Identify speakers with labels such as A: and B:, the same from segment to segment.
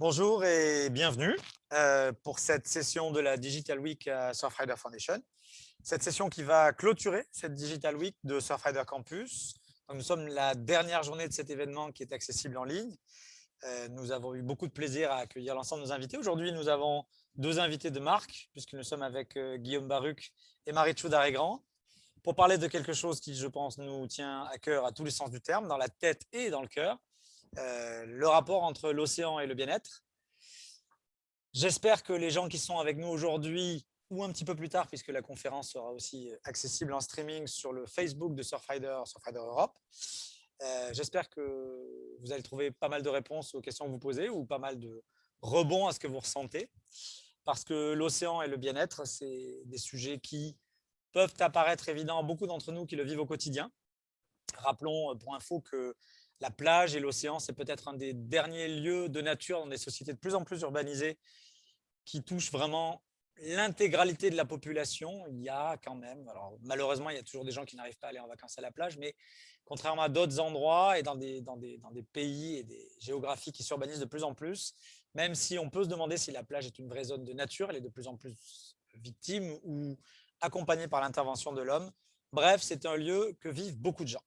A: Bonjour et bienvenue euh, pour cette session de la Digital Week à Surfrider Foundation. Cette session qui va clôturer cette Digital Week de Surfrider Campus. nous sommes la dernière journée de cet événement qui est accessible en ligne. Euh, nous avons eu beaucoup de plaisir à accueillir l'ensemble de nos invités. Aujourd'hui, nous avons deux invités de marque, puisque nous sommes avec euh, Guillaume Baruc et Marie-Chou Darégrand, pour parler de quelque chose qui, je pense, nous tient à cœur à tous les sens du terme, dans la tête et dans le cœur, euh, le rapport entre l'océan et le bien-être. J'espère que les gens qui sont avec nous aujourd'hui ou un petit peu plus tard, puisque la conférence sera aussi accessible en streaming sur le Facebook de Surfrider, Surfrider Europe. Euh, j'espère que vous allez trouver pas mal de réponses aux questions que vous posez ou pas mal de rebonds à ce que vous ressentez. Parce que l'océan et le bien-être, c'est des sujets qui peuvent apparaître évidents à beaucoup d'entre nous qui le vivent au quotidien. Rappelons pour info que la plage et l'océan, c'est peut-être un des derniers lieux de nature dans des sociétés de plus en plus urbanisées qui touchent vraiment l'intégralité de la population. Il y a quand même, alors malheureusement, il y a toujours des gens qui n'arrivent pas à aller en vacances à la plage, mais contrairement à d'autres endroits et dans des, dans, des, dans des pays et des géographies qui s'urbanisent de plus en plus, même si on peut se demander si la plage est une vraie zone de nature, elle est de plus en plus victime ou accompagnée par l'intervention de l'homme. Bref, c'est un lieu que vivent beaucoup de gens.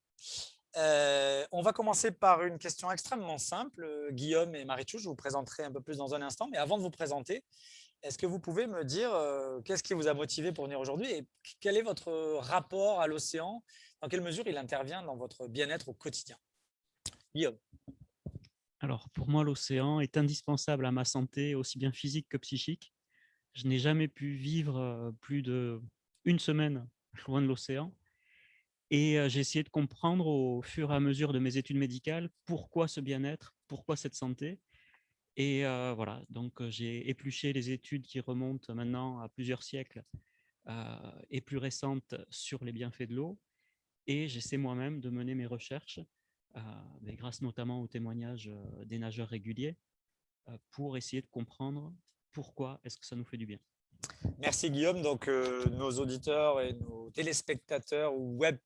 A: Euh, on va commencer par une question extrêmement simple. Euh, Guillaume et Marichou, je vous présenterai un peu plus dans un instant. Mais avant de vous présenter, est-ce que vous pouvez me dire euh, qu'est-ce qui vous a motivé pour venir aujourd'hui et quel est votre rapport à l'océan? Dans quelle mesure il intervient dans votre bien-être au quotidien? Guillaume.
B: Alors, pour moi, l'océan est indispensable à ma santé, aussi bien physique que psychique. Je n'ai jamais pu vivre plus d'une semaine loin de l'océan. Et j'ai essayé de comprendre au fur et à mesure de mes études médicales pourquoi ce bien-être, pourquoi cette santé. Et voilà, donc j'ai épluché les études qui remontent maintenant à plusieurs siècles et plus récentes sur les bienfaits de l'eau. Et j'essaie moi-même de mener mes recherches, mais grâce notamment aux témoignages des nageurs réguliers, pour essayer de comprendre pourquoi est-ce que ça nous fait du bien.
A: Merci Guillaume. Donc, nos auditeurs et nos téléspectateurs ou web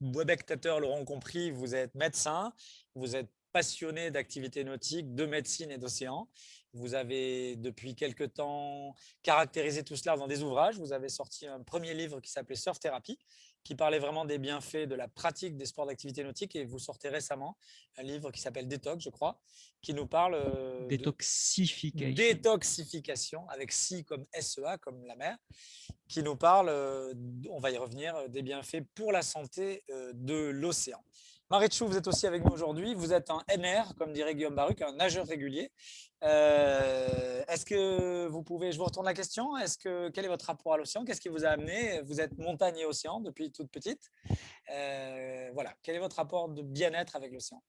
A: webectateurs l'auront compris, vous êtes médecin, vous êtes passionné d'activités nautiques, de médecine et d'océan. Vous avez depuis quelque temps caractérisé tout cela dans des ouvrages. Vous avez sorti un premier livre qui s'appelait Surf Thérapie, qui parlait vraiment des bienfaits de la pratique des sports d'activité nautique. Et vous sortez récemment un livre qui s'appelle Détox, je crois, qui nous parle… Euh,
B: Détoxification.
A: détoxification, avec si comme SEA, comme la mer, qui nous parle, euh, on va y revenir, euh, des bienfaits pour la santé de l'océan. Marichou, vous êtes aussi avec nous aujourd'hui. Vous êtes un NR, comme dirait Guillaume Baruc, un nageur régulier. Euh, est-ce que vous pouvez, je vous retourne la question, est-ce que quel est votre rapport à l'océan? Qu'est-ce qui vous a amené? Vous êtes montagne et océan depuis toute petite. Euh, voilà, quel est votre rapport de bien-être avec l'océan?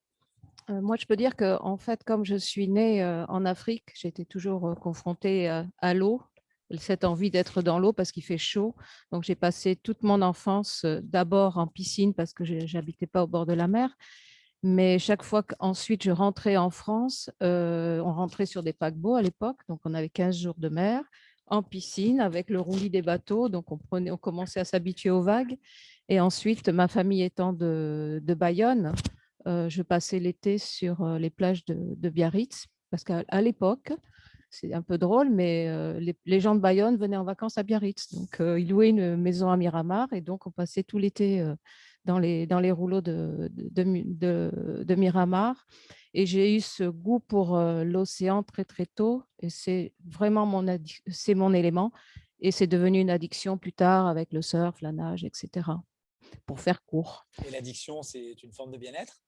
C: Euh, moi, je peux dire que, en fait, comme je suis née en Afrique, j'étais toujours confrontée à l'eau, cette envie d'être dans l'eau parce qu'il fait chaud. Donc, j'ai passé toute mon enfance d'abord en piscine parce que je n'habitais pas au bord de la mer. Mais chaque fois qu'ensuite je rentrais en France, on rentrait sur des paquebots à l'époque, donc on avait 15 jours de mer, en piscine avec le roulis des bateaux, donc on, prenait, on commençait à s'habituer aux vagues. Et ensuite, ma famille étant de, Bayonne, je passais l'été sur les plages de Biarritz, parce qu'à l'époque, c'est un peu drôle, mais les, gens de Bayonne venaient en vacances à Biarritz. Donc, ils louaient une maison à Miramar et donc on passait tout l'été dans, les, dans les rouleaux de, de, Miramar. Et j'ai eu ce goût pour l'océan très, très tôt et c'est vraiment mon, c'est mon élément. Et c'est devenu une addiction plus tard avec le surf, la nage, etc. Pour faire court.
A: Et l'addiction, c'est une forme de bien-être?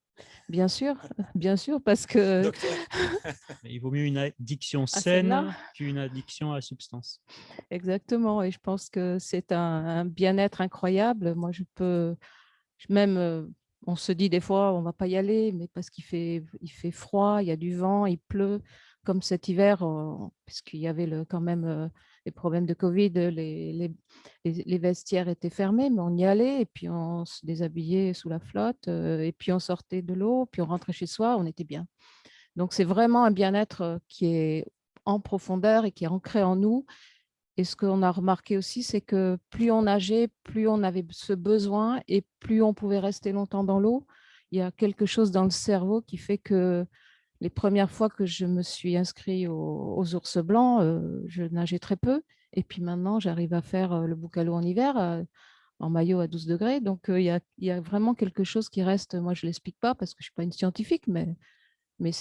C: Bien sûr, bien sûr, parce que…
B: Il vaut mieux une addiction saine qu'une addiction à la substance.
C: Exactement, et je pense que c'est un, bien-être incroyable. Moi, je peux, même, euh, on se dit des fois, on ne va pas y aller, mais parce qu'il fait, il fait froid, il y a du vent, il pleut, comme cet hiver, puisqu'il y avait le, quand même euh, les problèmes de Covid, les, les, vestiaires étaient fermés, mais on y allait et puis on se déshabillait sous la flotte euh, et puis on sortait de l'eau, puis on rentrait chez soi, on était bien. Donc c'est vraiment un bien-être euh, qui est en profondeur et qui est ancré en nous. Et ce qu'on a remarqué aussi, c'est que plus on nageait, plus on avait ce besoin et plus on pouvait rester longtemps dans l'eau. Il y a quelque chose dans le cerveau qui fait que les premières fois que je me suis inscrite aux, ours blancs, je nageais très peu. Et puis maintenant, j'arrive à faire le boucalo en hiver en maillot à 12 degrés. Donc, il y, a, vraiment quelque chose qui reste. Moi, je ne l'explique pas parce que je ne suis pas une scientifique, mais, mais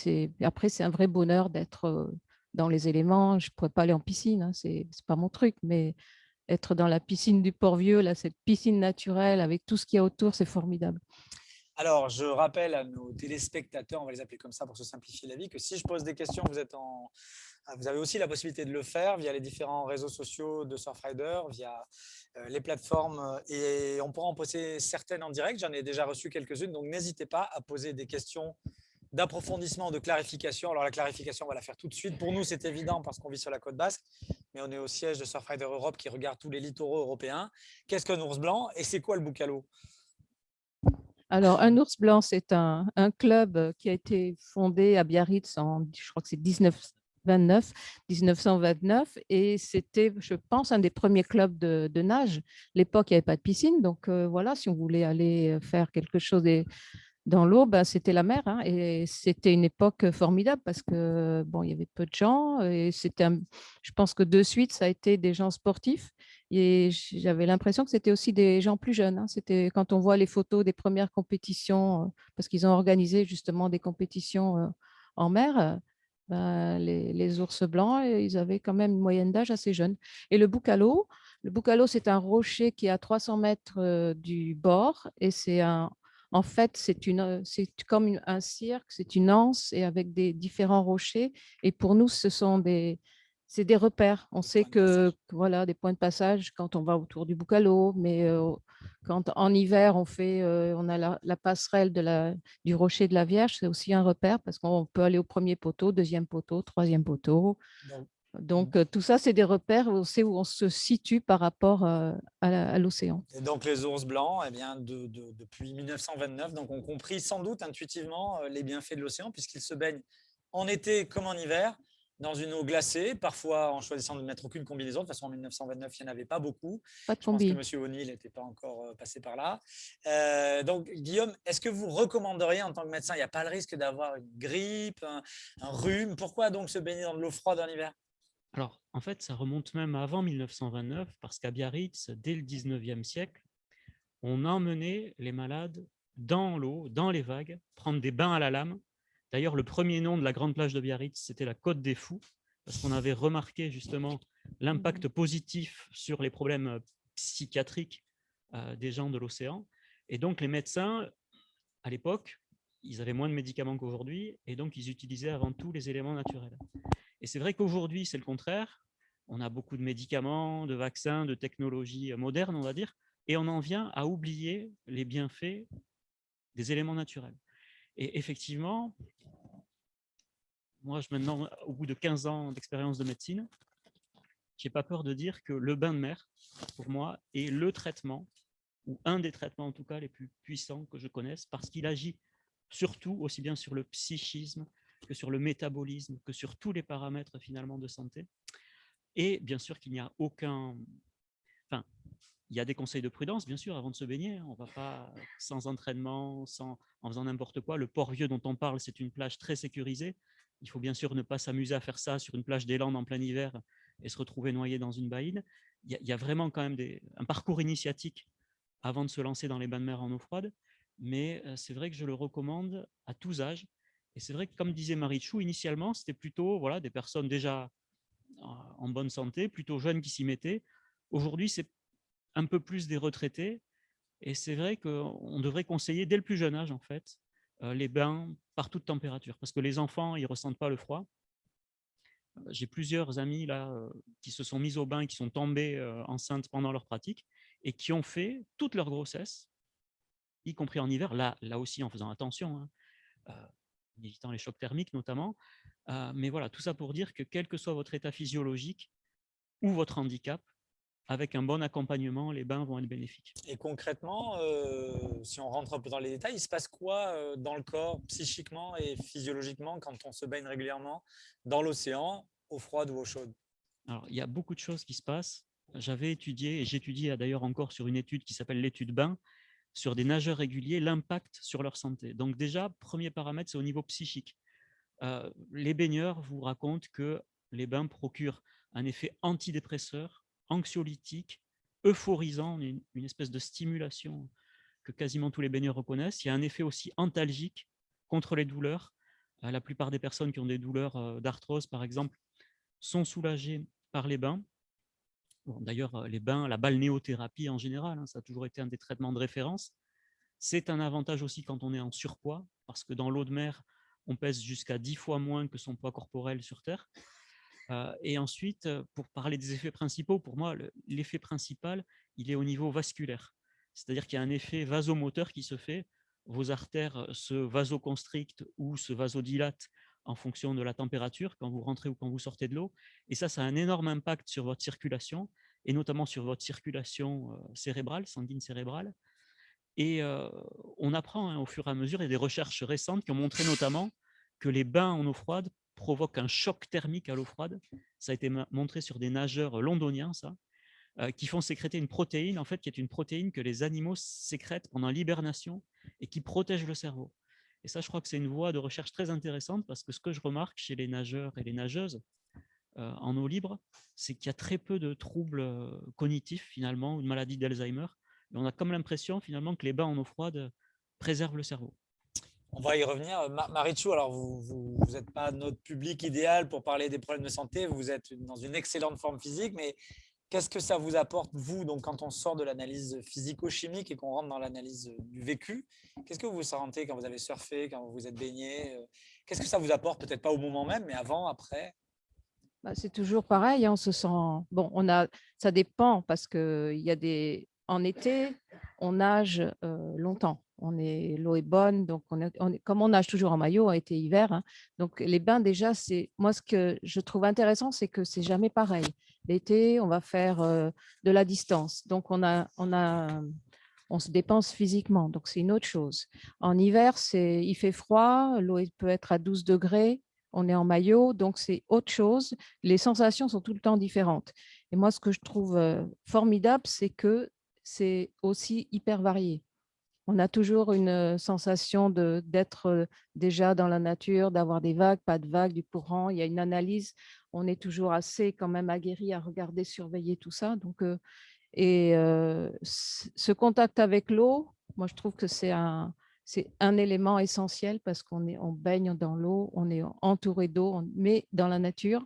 C: après, c'est un vrai bonheur d'être dans les éléments. Je ne pourrais pas aller en piscine, hein, ce n'est pas mon truc, mais être dans la piscine du Port-Vieux, là, cette piscine naturelle avec tout ce qu'il y a autour, c'est formidable.
A: Alors, je rappelle à nos téléspectateurs, on va les appeler comme ça pour se simplifier la vie, que si je pose des questions, vous, êtes en... vous avez aussi la possibilité de le faire via les différents réseaux sociaux de Surfrider, via euh, les plateformes, et on pourra en poser certaines en direct. J'en ai déjà reçu quelques-unes, donc n'hésitez pas à poser des questions d'approfondissement, de clarification. Alors, la clarification, on va la faire tout de suite. Pour nous, c'est évident parce qu'on vit sur la côte basque, mais on est au siège de Surfrider Europe qui regarde tous les littoraux européens. Qu'est-ce qu'un ours blanc et c'est quoi le boucalo?
C: Alors, un ours blanc, c'est un, club qui a été fondé à Biarritz en, je crois que c'est 1929, 1929, et c'était, je pense, un des premiers clubs de, nage. L'époque, il n'y avait pas de piscine, donc euh, voilà, si on voulait aller faire quelque chose dans l'eau, ben, c'était la mer. Hein, et c'était une époque formidable parce que bon, il y avait peu de gens. Et c'était, je pense que de suite, ça a été des gens sportifs. Et j'avais l'impression que c'était aussi des gens plus jeunes. Hein. C'était quand on voit les photos des premières compétitions, parce qu'ils ont organisé justement des compétitions en mer, ben, les, ours blancs, ils avaient quand même une moyenne d'âge assez jeune. Et le boucalo, le boucalo, c'est un rocher qui est à 300 mètres du bord et c'est un, en fait, c'est comme un cirque, c'est une anse et avec des différents rochers. Et pour nous, ce sont des, c'est des repères. On sait que, voilà, des points de passage quand on va autour du Boucalo, mais quand en hiver, on, fait, on a la, passerelle de la, du rocher de la Vierge, c'est aussi un repère parce qu'on peut aller au premier poteau, deuxième poteau, troisième poteau. Donc, mmh. tout ça, c'est des repères, on sait où on se situe par rapport à l'océan.
A: Et donc, les ours blancs, eh bien, depuis 1929, donc, ont compris sans doute intuitivement les bienfaits de l'océan puisqu'ils se baignent en été comme en hiver dans une eau glacée, parfois en choisissant de ne mettre aucune combinaison. De toute façon, en 1929, il n'y en avait pas beaucoup.
C: Pas de
A: Je pense que M. O'Neill n'était pas encore passé par là. Euh, donc, Guillaume, est-ce que vous recommanderiez en tant que médecin, il n'y a pas le risque d'avoir une grippe, un, rhume? Pourquoi donc se baigner dans de l'eau froide en hiver?
B: Alors, en fait, ça remonte même avant 1929, parce qu'à Biarritz, dès le 19e siècle, on emmenait les malades dans l'eau, dans les vagues, prendre des bains à la lame D'ailleurs, le premier nom de la grande plage de Biarritz, c'était la Côte des Fous, parce qu'on avait remarqué justement l'impact positif sur les problèmes euh, psychiatriques euh, des gens de l'océan. Et donc, les médecins, à l'époque, ils avaient moins de médicaments qu'aujourd'hui, et donc ils utilisaient avant tout les éléments naturels. Et c'est vrai qu'aujourd'hui, c'est le contraire. On a beaucoup de médicaments, de vaccins, de technologies modernes, on va dire, et on en vient à oublier les bienfaits des éléments naturels. Et effectivement, moi, je, maintenant, au bout de 15 ans d'expérience de médecine, j'ai pas peur de dire que le bain de mer, pour moi, est le traitement, ou un des traitements en tout cas les plus puissants que je connaisse, parce qu'il agit surtout aussi bien sur le psychisme que sur le métabolisme, que sur tous les paramètres finalement de santé. Et bien sûr qu'il n'y a aucun... Enfin, il y a des conseils de prudence, bien sûr, avant de se baigner. On ne va pas sans entraînement, sans, en faisant n'importe quoi. Le Port-Vieux dont on parle, c'est une plage très sécurisée. Il faut bien sûr ne pas s'amuser à faire ça sur une plage des Landes en plein hiver et se retrouver noyé dans une baïne. Il y, a, vraiment quand même un parcours initiatique avant de se lancer dans les bains de mer en eau froide. Mais euh, c'est vrai que je le recommande à tous âges. Et c'est vrai que, comme disait Marie Chou, initialement, c'était plutôt voilà, des personnes déjà en bonne santé, plutôt jeunes qui s'y mettaient. Aujourd'hui, c'est un peu plus des retraités. Et c'est vrai qu'on devrait conseiller dès le plus jeune âge, en fait, euh, les bains par toute température, parce que les enfants, ils ne ressentent pas le froid. Euh, j'ai plusieurs amis là euh, qui se sont mis au bain, qui sont tombés enceintes pendant leur pratique et qui ont fait toute leur grossesse, y compris en hiver, là, là aussi en faisant attention, hein, évitant les chocs thermiques notamment. mais voilà, tout ça pour dire que quel que soit votre état physiologique ou votre handicap, avec un bon accompagnement, les bains vont être bénéfiques.
A: Et concrètement, euh, si on rentre un peu dans les détails, il se passe quoi euh, dans le corps, psychiquement et physiologiquement, quand on se baigne régulièrement dans l'océan, eau froide ou eau chaude
B: Alors, il y a beaucoup de choses qui se passent. J'avais étudié, et j'étudie d'ailleurs encore sur une étude qui s'appelle l'étude bain, sur des nageurs réguliers, l'impact sur leur santé. Donc déjà, premier paramètre, c'est au niveau psychique. les baigneurs vous racontent que les bains procurent un effet antidépresseur, anxiolytique, euphorisant, une, espèce de stimulation que quasiment tous les baigneurs reconnaissent. Il y a un effet aussi antalgique contre les douleurs. la plupart des personnes qui ont des douleurs d'arthrose, par exemple, sont soulagées par les bains. D'ailleurs, les bains, la balnéothérapie en général, hein, ça a toujours été un des traitements de référence. C'est un avantage aussi quand on est en surpoids, parce que dans l'eau de mer, on pèse jusqu'à 10 fois moins que son poids corporel sur Terre. et ensuite, pour parler des effets principaux, pour moi, l'effet principal, il est au niveau vasculaire. C'est-à-dire qu'il y a un effet vasomoteur qui se fait. Vos artères se vasoconstrictent ou se vasodilatent en fonction de la température quand vous rentrez ou quand vous sortez de l'eau. Et ça, ça a un énorme impact sur votre circulation, et notamment sur votre circulation cérébrale, sanguine cérébrale. Et on apprend hein, au fur et à mesure, il y a des recherches récentes qui ont montré notamment que les bains en eau froide provoquent un choc thermique à l'eau froide. Ça a été montré sur des nageurs londoniens, ça, qui font sécréter une protéine, en fait, qui est une protéine que les animaux sécrètent pendant l'hibernation et qui protège le cerveau. Et ça, je crois que c'est une voie de recherche très intéressante parce que ce que je remarque chez les nageurs et les nageuses en eau libre, c'est qu'il y a très peu de troubles cognitifs, finalement, ou de maladies d'Alzheimer. Et on a comme l'impression, finalement, que les bains en eau froide préservent le cerveau.
A: On va y revenir. Marichou, alors vous n'êtes pas notre public idéal pour parler des problèmes de santé, vous êtes dans une excellente forme physique, mais Qu'est-ce que ça vous apporte, vous, donc, quand on sort de l'analyse physico-chimique et qu'on rentre dans l'analyse du vécu? Qu'est-ce que vous vous sentez quand vous avez surfé, quand vous vous êtes baigné Qu'est-ce que ça vous apporte Peut-être pas au moment même, mais avant, après?
C: Bah, C'est toujours pareil. Hein, on se sent. Bon, on a. Ça dépend parce que il y a des. En été, on nage longtemps on est l'eau est bonne, donc on est, comme on nage toujours en maillot, a été hiver. Hein. donc les bains déjà, c'est moi ce que je trouve intéressant, c'est que c'est jamais pareil. L'été, on va faire de la distance, donc on a, on a, on se dépense physiquement, donc c'est une autre chose. En hiver, c'est, il fait froid, l'eau peut être à 12 degrés, on est en maillot, donc c'est autre chose. Les sensations sont tout le temps différentes. Et moi, ce que je trouve formidable, c'est que c'est aussi hyper varié on a toujours une sensation d'être déjà dans la nature, d'avoir des vagues, pas de vagues, du courant. Il y a une analyse. On est toujours assez quand même aguerri à regarder, surveiller tout ça. Donc, et ce contact avec l'eau, moi, je trouve que c'est un, un élément essentiel parce qu'on on baigne dans l'eau, on est entouré d'eau, mais dans la nature.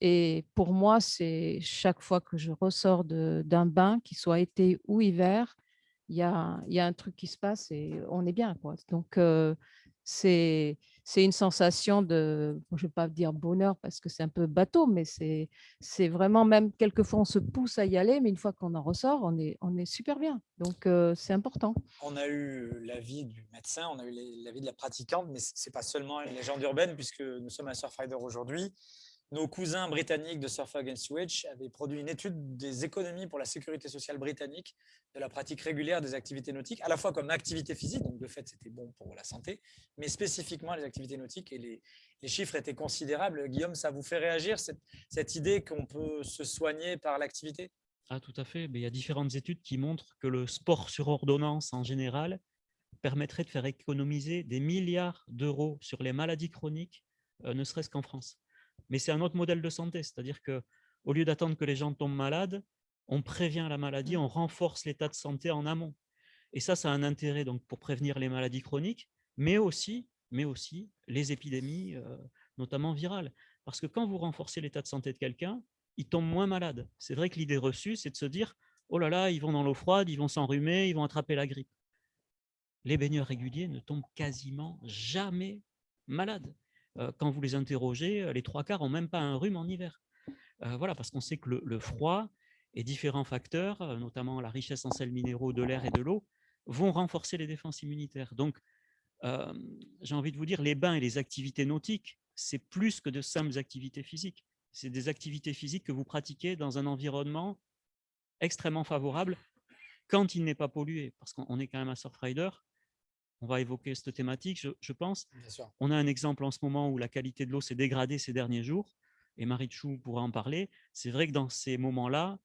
C: Et pour moi, c'est chaque fois que je ressors d'un bain, qu'il soit été ou hiver, il y a, un truc qui se passe et on est bien. Quoi. Donc, c'est une sensation de, je ne vais pas dire bonheur parce que c'est un peu bateau, mais c'est vraiment même, quelquefois on se pousse à y aller, mais une fois qu'on en ressort, on est, on est super bien. Donc, c'est important.
A: On a eu l'avis du médecin, on a eu l'avis de la pratiquante, mais ce n'est pas seulement une légende urbaine puisque nous sommes à Surfrider aujourd'hui nos cousins britanniques de Surf Against Switch avaient produit une étude des économies pour la sécurité sociale britannique de la pratique régulière des activités nautiques, à la fois comme activité physique, donc de fait c'était bon pour la santé, mais spécifiquement les activités nautiques et les, chiffres étaient considérables. Guillaume, ça vous fait réagir cette, cette idée qu'on peut se soigner par l'activité?
B: Ah, Tout à fait, mais il y a différentes études qui montrent que le sport sur ordonnance en général permettrait de faire économiser des milliards d'euros sur les maladies chroniques, euh, ne serait-ce qu'en France. Mais c'est un autre modèle de santé, c'est-à-dire que au lieu d'attendre que les gens tombent malades, on prévient la maladie, on renforce l'état de santé en amont. Et ça, ça a un intérêt donc pour prévenir les maladies chroniques, mais aussi, mais aussi les épidémies, euh, notamment virales. Parce que quand vous renforcez l'état de santé de quelqu'un, il tombe moins malade. C'est vrai que l'idée reçue, c'est de se dire oh là là, ils vont dans l'eau froide, ils vont s'enrhumer, ils vont attraper la grippe. Les baigneurs réguliers ne tombent quasiment jamais malades quand vous les interrogez, les trois quarts n'ont même pas un rhume en hiver. voilà, parce qu'on sait que le, froid et différents facteurs, notamment la richesse en sels minéraux de l'air et de l'eau, vont renforcer les défenses immunitaires. Donc, j'ai envie de vous dire, les bains et les activités nautiques, c'est plus que de simples activités physiques. C'est des activités physiques que vous pratiquez dans un environnement extrêmement favorable quand il n'est pas pollué, parce qu'on est quand même un surfrider, on va évoquer cette thématique, je, pense. On a un exemple en ce moment où la qualité de l'eau s'est dégradée ces derniers jours, et Marie Chou pourra en parler. C'est vrai que dans ces moments-là,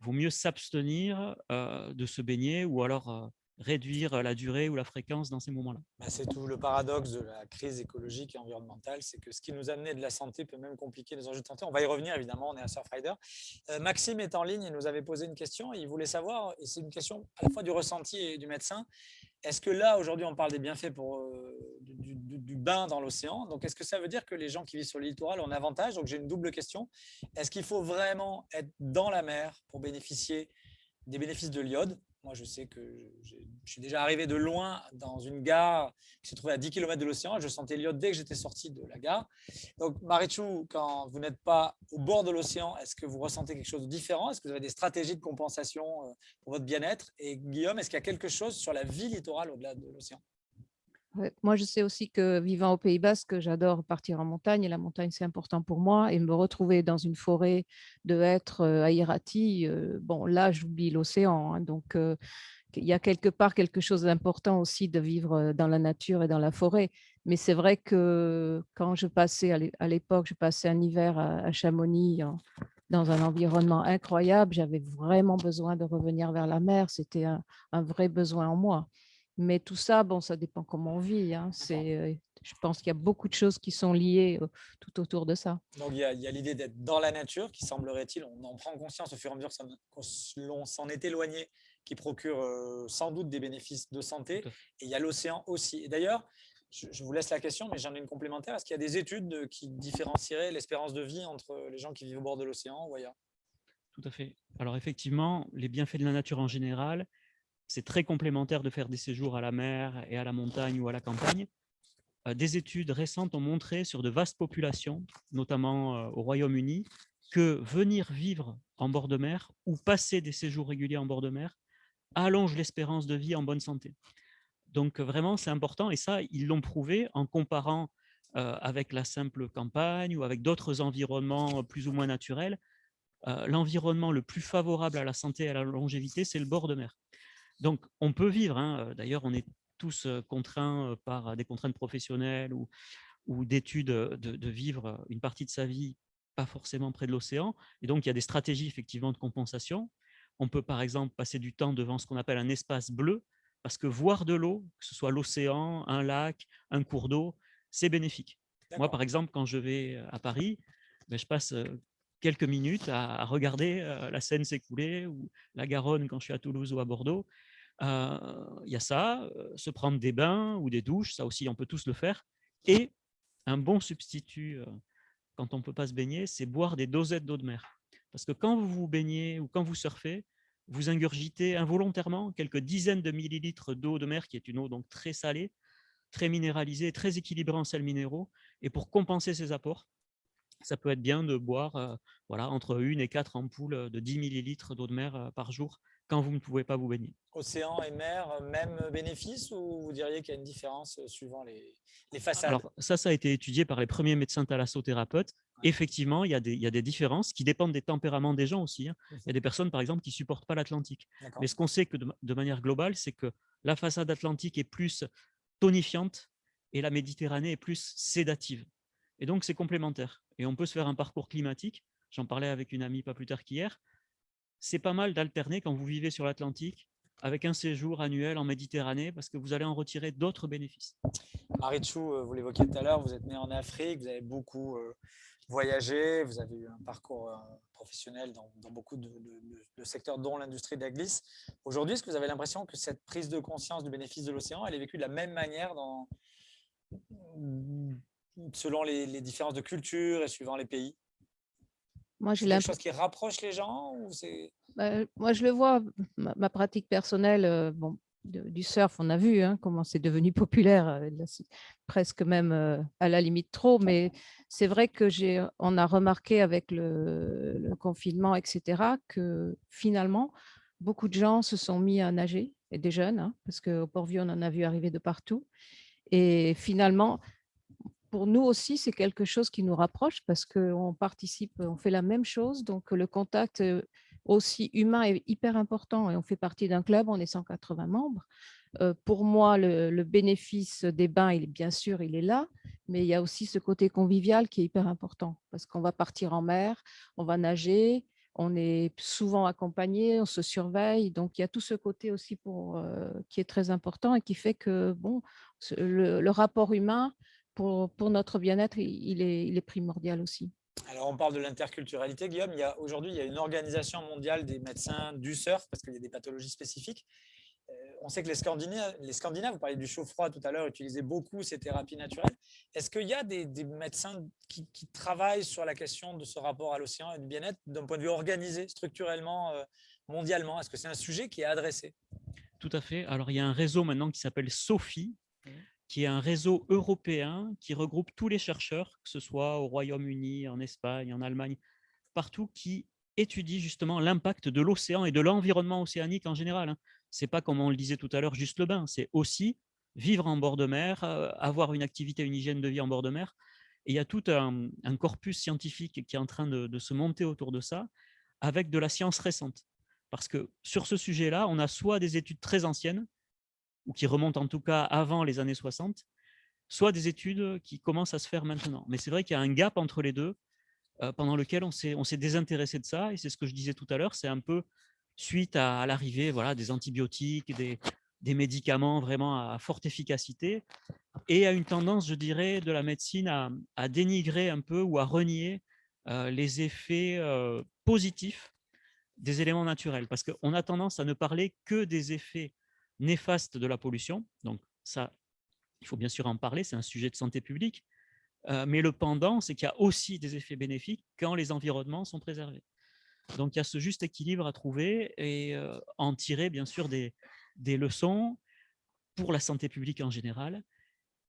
B: il vaut mieux s'abstenir euh, de se baigner ou alors euh, réduire la durée ou la fréquence dans ces moments-là.
A: Bah, c'est tout le paradoxe de la crise écologique et environnementale, c'est que ce qui nous amenait de la santé peut même compliquer les enjeux de santé. On va y revenir évidemment, on est à Surfrider. Euh, Maxime est en ligne et nous avait posé une question, il voulait savoir, et c'est une question à la fois du ressenti et du médecin, est-ce que là, aujourd'hui, on parle des bienfaits euh, du, bain dans l'océan? Donc, est-ce que ça veut dire que les gens qui vivent sur l'île littoral ont un avantage? Donc, j'ai une double question. Est-ce qu'il faut vraiment être dans la mer pour bénéficier des bénéfices de l'iode? Moi, je sais que je suis déjà arrivé de loin dans une gare qui se trouvait à 10 km de l'océan. Je sentais l'iode dès que j'étais sorti de la gare. Donc, Marichou, quand vous n'êtes pas au bord de l'océan, est-ce que vous ressentez quelque chose de différent? Est-ce que vous avez des stratégies de compensation euh, pour votre bien-être? Et Guillaume, est-ce qu'il y a quelque chose sur la vie littorale au-delà de l'océan?
C: Moi, je sais aussi que vivant au Pays Basque, j'adore partir en montagne et la montagne, c'est important pour moi. Et me retrouver dans une forêt de hêtres euh, à Irati, euh, bon, là, j'oublie l'océan. Hein, donc, euh, il y a quelque part quelque chose d'important aussi de vivre dans la nature et dans la forêt. Mais c'est vrai que quand je passais, à l'époque, je passais un hiver à Chamonix dans un environnement incroyable, j'avais vraiment besoin de revenir vers la mer. C'était un vrai besoin en moi. Mais tout ça, bon, ça dépend comment on vit. Hein. C'est, je pense qu'il y a beaucoup de choses qui sont liées tout autour de ça.
A: Donc, il y a, l'idée d'être dans la nature, qui semblerait-il, on en prend conscience au fur et à mesure qu'on s'en est éloigné, qui procure sans doute des bénéfices de santé. Et il y a l'océan aussi. Et d'ailleurs, je, vous laisse la question, mais j'en ai une complémentaire. Est-ce qu'il y a des études qui différencieraient l'espérance de vie entre les gens qui vivent au bord de l'océan ou ailleurs?
B: Tout à fait. Alors effectivement, les bienfaits de la nature en général, c'est très complémentaire de faire des séjours à la mer et à la montagne ou à la campagne. Euh, des études récentes ont montré sur de vastes populations, notamment euh, au Royaume-Uni, que venir vivre en bord de mer ou passer des séjours réguliers en bord de mer allonge l'espérance de vie en bonne santé. Donc vraiment, c'est important et ça, ils l'ont prouvé en comparant euh, avec la simple campagne ou avec d'autres environnements plus ou moins naturels. L'environnement le plus favorable à la santé et à la longévité, c'est le bord de mer. Donc, on peut vivre. Hein, d'ailleurs, on est tous contraints par des contraintes professionnelles ou, ou d'études de, vivre une partie de sa vie pas forcément près de l'océan. Et donc, il y a des stratégies effectivement de compensation. On peut par exemple passer du temps devant ce qu'on appelle un espace bleu, parce que voir de l'eau, que ce soit l'océan, un lac, un cours d'eau, c'est bénéfique. Moi, par exemple, quand je vais à Paris, ben, je passe quelques minutes à, regarder la Seine s'écouler ou la Garonne quand je suis à Toulouse ou à Bordeaux. Il y a ça, se prendre des bains ou des douches, ça aussi on peut tous le faire. Et un bon substitut quand on ne peut pas se baigner, c'est boire des dosettes d'eau de mer. Parce que quand vous vous baignez ou quand vous surfez, vous ingurgitez involontairement quelques dizaines de millilitres d'eau de mer, qui est une eau donc très salée, très minéralisée, très équilibrée en sels minéraux. Et pour compenser ces apports, ça peut être bien de boire voilà, entre une et quatre ampoules de 10 millilitres d'eau de mer par jour quand vous ne pouvez pas vous baigner.
A: Océan et mer, même bénéfice ou vous diriez qu'il y a une différence suivant les, les façades?
B: Alors ça, ça a été étudié par les premiers médecins thalassothérapeutes. Effectivement, il y, a des, il y, a des, différences qui dépendent des tempéraments des gens aussi. Hein. Il y a des personnes, par exemple, qui ne supportent pas l'Atlantique. Mais ce qu'on sait que de, manière globale, c'est que la façade atlantique est plus tonifiante et la Méditerranée est plus sédative. Et donc, c'est complémentaire. Et on peut se faire un parcours climatique. J'en parlais avec une amie pas plus tard qu'hier c'est pas mal d'alterner quand vous vivez sur l'Atlantique avec un séjour annuel en Méditerranée parce que vous allez en retirer d'autres bénéfices.
A: Marichou, euh, vous l'évoquiez tout à l'heure, vous êtes né en Afrique, vous avez beaucoup euh, voyagé, vous avez eu un parcours euh, professionnel dans, beaucoup de, secteurs, dont l'industrie de la glisse. Aujourd'hui, est-ce que vous avez l'impression que cette prise de conscience du bénéfice de l'océan, elle est vécue de la même manière dans, selon les, les différences de culture et suivant les pays?
C: Moi,
A: j'ai quelque chose qui rapproche les gens ou
C: bah, Moi, je le vois, ma, pratique personnelle, euh, bon, du surf, on a vu hein, comment c'est devenu populaire, euh, presque même euh, à la limite trop, mais c'est vrai que j'ai, on a remarqué avec le, confinement, etc., que finalement, beaucoup de gens se sont mis à nager, et des jeunes, hein, parce qu'au Port-Vieux, on en a vu arriver de partout. Et finalement, pour nous aussi, c'est quelque chose qui nous rapproche parce qu'on participe, on fait la même chose. Donc, le contact aussi humain est hyper important et on fait partie d'un club, on est 180 membres. pour moi, le, bénéfice des bains, il, bien sûr, il est là, mais il y a aussi ce côté convivial qui est hyper important parce qu'on va partir en mer, on va nager, on est souvent accompagné, on se surveille. Donc, il y a tout ce côté aussi pour, qui est très important et qui fait que bon, le, rapport humain pour, pour notre bien-être, il, est, il est primordial aussi.
A: Alors, on parle de l'interculturalité, Guillaume. Aujourd'hui, il y a une organisation mondiale des médecins du surf parce qu'il y a des pathologies spécifiques. Euh, on sait que les Scandinaves, les Scandinaves, vous parliez du chaud-froid tout à l'heure, utilisaient beaucoup ces thérapies naturelles. Est-ce qu'il y a des, médecins qui, travaillent sur la question de ce rapport à l'océan et du bien-être d'un point de vue organisé, structurellement, euh, mondialement? Est-ce que c'est un sujet qui est adressé?
B: Tout à fait. Alors, il y a un réseau maintenant qui s'appelle SOFI. Qui est un réseau européen qui regroupe tous les chercheurs, que ce soit au Royaume-Uni, en Espagne, en Allemagne, partout, qui étudie justement l'impact de l'océan et de l'environnement océanique en général. Hein. C'est pas, comme on le disait tout à l'heure, juste le bain, c'est aussi vivre en bord de mer, euh, avoir une activité, une hygiène de vie en bord de mer. Et il y a tout un, corpus scientifique qui est en train de, se monter autour de ça, avec de la science récente. Parce que sur ce sujet-là, on a soit des études très anciennes, ou qui remontent en tout cas avant les années 60, soit des études qui commencent à se faire maintenant. Mais c'est vrai qu'il y a un gap entre les deux, euh, pendant lequel on s'est désintéressé de ça. Et c'est ce que je disais tout à l'heure, c'est un peu suite à, l'arrivée voilà, des antibiotiques, des, médicaments vraiment à forte efficacité, et à une tendance, je dirais, de la médecine à, dénigrer un peu ou à renier euh, les effets euh, positifs des éléments naturels. Parce qu'on a tendance à ne parler que des effets néfastes de la pollution. Donc ça, il faut bien sûr en parler, c'est un sujet de santé publique. Euh, mais le pendant, c'est qu'il y a aussi des effets bénéfiques quand les environnements sont préservés. Donc, il y a ce juste équilibre à trouver et euh, en tirer, bien sûr, des, leçons pour la santé publique en général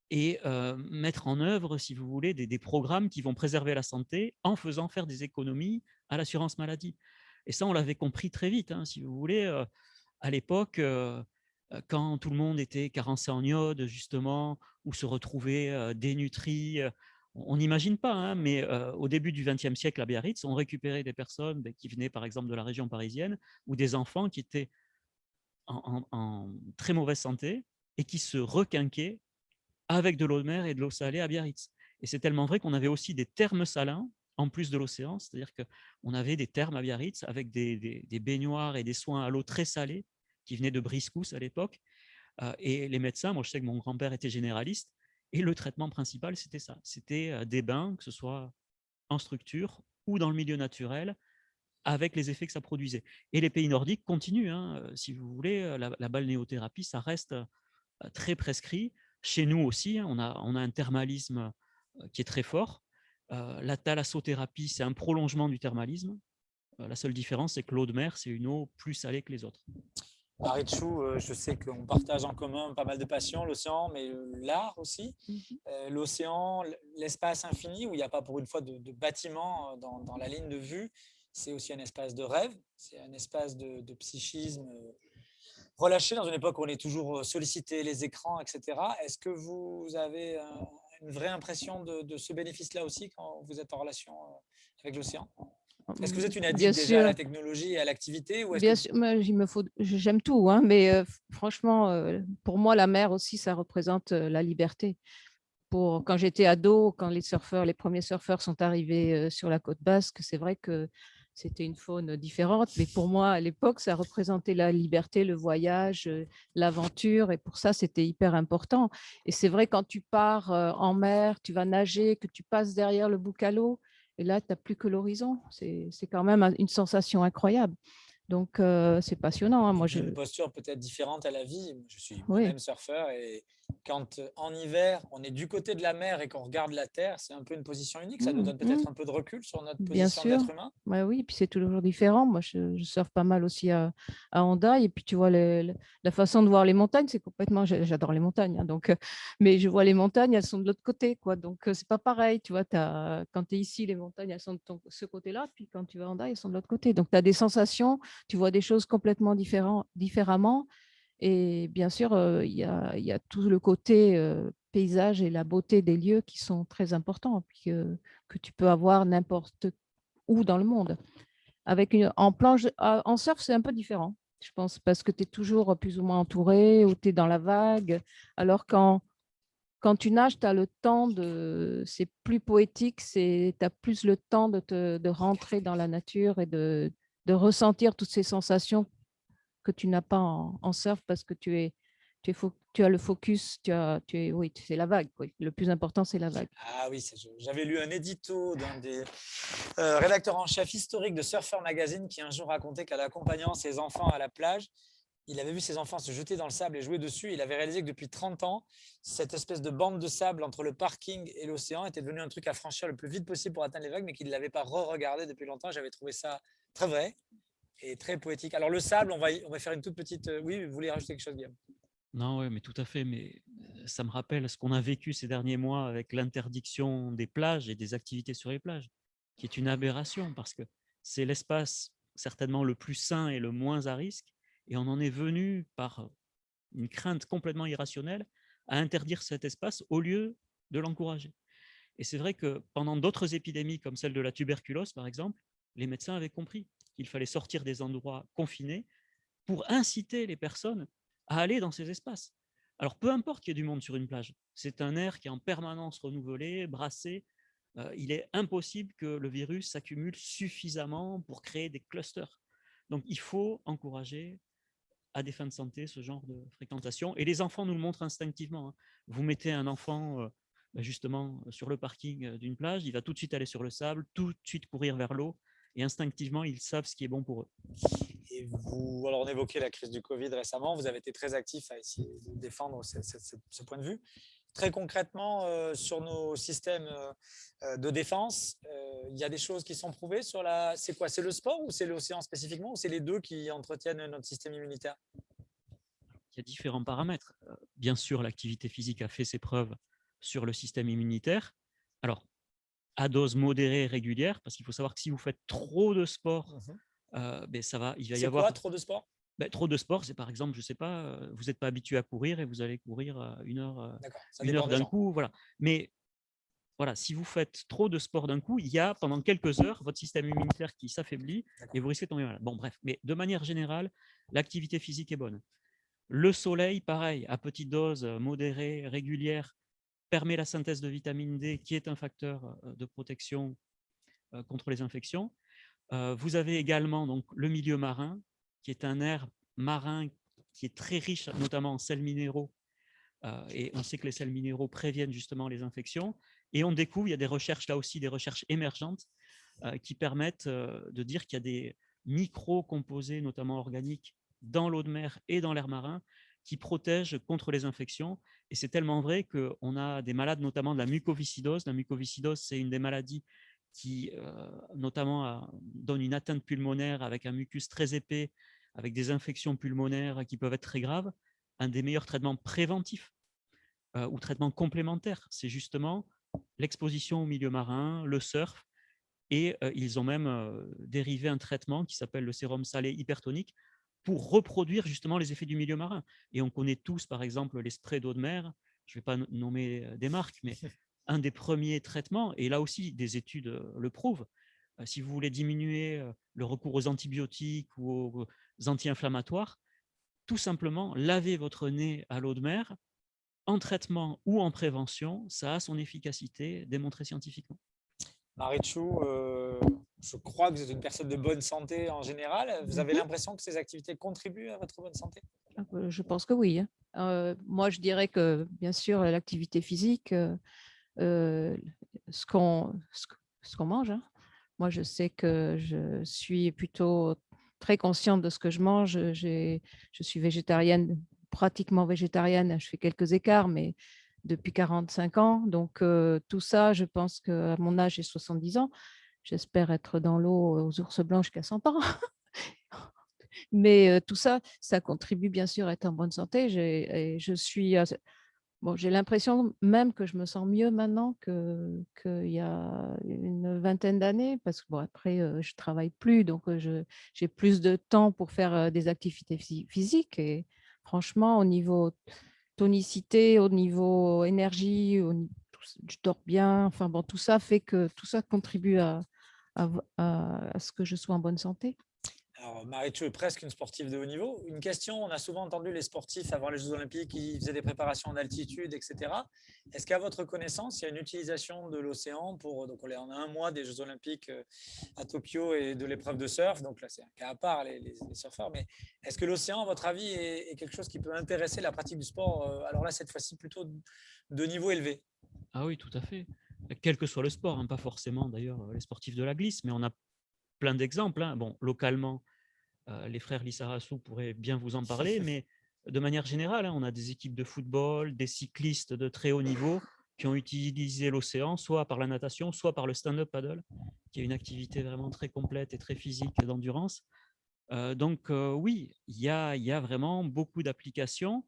B: et euh, mettre en œuvre, si vous voulez, des, programmes qui vont préserver la santé en faisant faire des économies à l'assurance maladie. Et ça, on l'avait compris très vite, hein, si vous voulez. à l'époque, quand tout le monde était carencé en iode, justement, ou se retrouvait dénutri. On n'imagine pas, hein, mais au début du XXe siècle à Biarritz, on récupérait des personnes ben, qui venaient par exemple de la région parisienne ou des enfants qui étaient en, très mauvaise santé et qui se requinquaient avec de l'eau de mer et de l'eau salée à Biarritz. Et c'est tellement vrai qu'on avait aussi des thermes salins en plus de l'océan, c'est-à-dire qu'on avait des thermes à Biarritz avec des, des, baignoires et des soins à l'eau très salés qui venaient de Briscous à l'époque et les médecins, moi je sais que mon grand-père était généraliste, et le traitement principal, c'était ça. C'était des bains, que ce soit en structure ou dans le milieu naturel, avec les effets que ça produisait. Et les pays nordiques continuent, hein, si vous voulez, la, balnéothérapie, ça reste très prescrit. Chez nous aussi, hein, on, a, on a un thermalisme qui est très fort. la thalassothérapie, c'est un prolongement du thermalisme. la seule différence, c'est que l'eau de mer, c'est une eau plus salée que les autres.
A: Marichou, euh, je sais qu'on partage en commun pas mal de passions, l'océan, mais l'art aussi. Mhm. Euh, l'océan, l'espace infini, où il n'y a pas pour une fois de, bâtiment euh, dans, la ligne de vue, c'est aussi un espace de rêve, c'est un espace de, psychisme relâché dans une époque où on est toujours sollicité, les écrans, etc. Est-ce que vous avez une vraie impression de ce bénéfice-là aussi quand vous êtes en relation avec l'océan? Est-ce que vous êtes une addict déjà à la technologie et à l'activité
C: Bien sûr, j'aime tout, hein, mais euh, franchement, euh, pour moi, la mer aussi, ça représente euh, la liberté. Pour, quand j'étais ado, quand les surfeurs, les premiers surfeurs sont arrivés sur la côte basque, c'est vrai que c'était une faune différente, mais pour moi, à l'époque, ça représentait la liberté, le voyage, l'aventure, et pour ça, c'était hyper important. Et c'est vrai, quand tu pars en mer, tu vas nager, que tu passes derrière le bouc à l'eau, et là, tu n'as plus que l'horizon. C'est quand même une sensation incroyable. Donc, c'est passionnant. Hein. Moi,
A: je... Une posture peut-être différente à la vie. Je suis même surfeur et quand en hiver, on est du côté de la mer et qu'on regarde la Terre, c'est un peu une position unique. Ça nous mmh, donne peut-être mmh. un peu de recul sur notre position d'être humain.
C: Ouais, oui, puis c'est toujours différent. Moi, je, je, surfe pas mal aussi à, à Honda. Et puis, tu vois, la façon de voir les montagnes, c'est complètement... J'adore les montagnes. Hein, donc, mais je vois les montagnes, elles sont de l'autre côté. quoi. Donc, c'est pas pareil. Tu vois, as, quand tu es ici, les montagnes, elles sont de ce côté-là. Puis quand tu vas à Honda, elles sont de l'autre côté. Donc, tu as des sensations, tu vois des choses complètement différemment. Et bien sûr, il y, a, tout le côté paysage et la beauté des lieux qui sont très importants, que, tu peux avoir n'importe où dans le monde. Avec une, en, planche, ah, en surf, c'est un peu différent, je pense, parce que tu es toujours plus ou moins entouré ou tu es dans la vague. Alors quand, quand tu nages, tu as le temps de... C'est plus poétique, tu as plus le temps de, te, de rentrer dans la nature et de, de ressentir toutes ces sensations que tu n'as pas en, surf parce que tu as le focus, tu as, es, c'est la vague. Le plus important, c'est la vague.
A: Ah oui, j'avais lu un édito d'un des euh, rédacteurs en chef historique de Surfer Magazine qui un jour racontait qu'en accompagnant ses enfants à la plage, il avait vu ses enfants se jeter dans le sable et jouer dessus. Il avait réalisé que depuis 30 ans, cette espèce de bande de sable entre le parking et l'océan était devenu un truc à franchir le plus vite possible pour atteindre les vagues, mais qu'il ne l'avait pas re-regardé depuis longtemps. J'avais trouvé ça très vrai et très poétique. Alors le sable, on va, on va faire une toute petite… Euh, oui, vous voulez rajouter quelque chose, Guillaume?
B: Non, oui, mais tout à fait. Mais euh, ça me rappelle ce qu'on a vécu ces derniers mois avec l'interdiction des plages et des activités sur les plages, qui est une aberration parce que c'est l'espace certainement le plus sain et le moins à risque et on en est venu par une crainte complètement irrationnelle à interdire cet espace au lieu de l'encourager. Et c'est vrai que pendant d'autres épidémies comme celle de la tuberculose, par exemple, les médecins avaient compris qu'il fallait sortir des endroits confinés pour inciter les personnes à aller dans ces espaces. Alors, peu importe qu'il y ait du monde sur une plage, c'est un air qui est en permanence renouvelé, brassé. Euh, il est impossible que le virus s'accumule suffisamment pour créer des clusters. Donc, il faut encourager à des fins de santé ce genre de fréquentation. Et les enfants nous le montrent instinctivement. Hein. Vous mettez un enfant euh, bah, justement sur le parking euh, d'une plage, il va tout de suite aller sur le sable, tout de suite courir vers l'eau, et instinctivement, ils savent ce qui est bon pour eux.
A: Et vous, alors on évoquait la crise du Covid récemment, vous avez été très actif à essayer de défendre ce, point de vue. Très concrètement, euh, sur nos systèmes de défense, il y a des choses qui sont prouvées sur la. C'est quoi C'est le sport ou c'est l'océan spécifiquement ou c'est les deux qui entretiennent notre système immunitaire?
B: Il y a différents paramètres. Euh, bien sûr, l'activité physique a fait ses preuves sur le système immunitaire. Alors, à dose modérée et régulière, parce qu'il faut savoir que si vous faites trop de sport, mmh euh, ben ça va, il va y avoir.
A: Quoi, trop de sport?
B: ben, trop de sport, c'est par exemple, je ne sais pas, euh, vous n'êtes pas habitué à courir et vous allez courir une heure, une heure d'un coup, voilà. Mais voilà, si vous faites trop de sport d'un coup, il y a pendant quelques heures votre système immunitaire qui s'affaiblit et vous risquez de tomber malade. Bon, bref, mais de manière générale, l'activité physique est bonne. Le soleil, pareil, à petite dose, euh, modérée, régulière, permet la synthèse de vitamine D, qui est un facteur euh, de protection euh, contre les infections. Vous avez également donc, le milieu marin, qui est un air marin qui est très riche, notamment en sels minéraux. Et on sait que les sels minéraux préviennent justement les infections. Et on découvre, il y a des recherches là aussi, des recherches émergentes euh, qui permettent euh, de dire qu'il y a des micro-composés, notamment organiques, dans l'eau de mer et dans l'air marin, qui protègent contre les infections. Et c'est tellement vrai qu'on a des malades, notamment de la mucoviscidose. La mucoviscidose, c'est une des maladies qui, euh, notamment, donne une atteinte pulmonaire avec un mucus très épais, avec des infections pulmonaires qui peuvent être très graves. Un des meilleurs traitements préventifs ou traitements complémentaires, c'est justement l'exposition au milieu marin, le surf, et ils ont même dérivé un traitement qui s'appelle le sérum salé hypertonique pour reproduire justement les effets du milieu marin. Et on connaît tous, par exemple, les sprays d'eau de mer, je ne vais pas nommer des marques, mais un des premiers traitements, et là aussi des études le prouvent, si vous voulez diminuer le recours aux antibiotiques ou aux anti-inflammatoires, tout simplement laver votre nez à l'eau de mer en traitement ou en prévention, ça a son efficacité démontrée scientifiquement.
A: Marichou, euh, je crois que vous êtes une personne de bonne santé en général. Vous avez mhm. l'impression que ces activités contribuent à votre bonne santé?
C: Bah, Je pense que oui. Hein. Euh, moi, je dirais que, bien sûr, l'activité physique, euh, ce qu'on mange, hein. moi, je sais que je suis plutôt très consciente de ce que je mange. Je suis végétarienne pratiquement végétarienne, je fais quelques écarts, mais depuis 45 ans. Donc, tout ça, je pense qu'à mon âge, j'ai 70 ans. J'espère être dans l'eau aux ours blancs jusqu'à 100 ans. mais tout ça, ça contribue bien sûr à être en bonne santé. Je suis... Bon, j'ai l'impression même que je me sens mieux maintenant qu'il y a une vingtaine d'années, parce que bon, après, je travaille plus, donc j'ai plus de temps pour faire des activités physiques. Et, franchement, au niveau tonicité, au niveau énergie, je dors bien. Enfin bon, tout ça fait que tout ça contribue à, à, ce que je sois en bonne santé.
A: Alors, Marichou est presque une sportive de haut niveau. Une question, on a souvent entendu les sportifs avant les Jeux Olympiques qui faisaient des préparations en altitude, etc. Est-ce qu'à votre connaissance, il y a une utilisation de l'océan pour, donc on est en un mois des Jeux Olympiques euh, à Tokyo et de l'épreuve de surf, donc là c'est un cas à part, les, surfeurs, mais est-ce que l'océan, à votre avis, est, quelque chose qui peut intéresser la pratique du sport euh, Alors là, cette fois-ci, plutôt de niveau élevé?
B: Ah oui, tout à fait. Quel que soit le sport, hein, pas forcément d'ailleurs les sportifs de la glisse, mais on a plein d'exemples. Hein. Bon, localement, euh, les frères Lissarassou pourraient bien vous en parler, mais de manière générale, hein, on a des équipes de football, des cyclistes de très haut niveau qui ont utilisé l'océan, soit par la natation, soit par le stand-up paddle, qui est une activité vraiment très complète et très physique d'endurance. Euh, donc euh, oui, il y a, y a, vraiment beaucoup d'applications.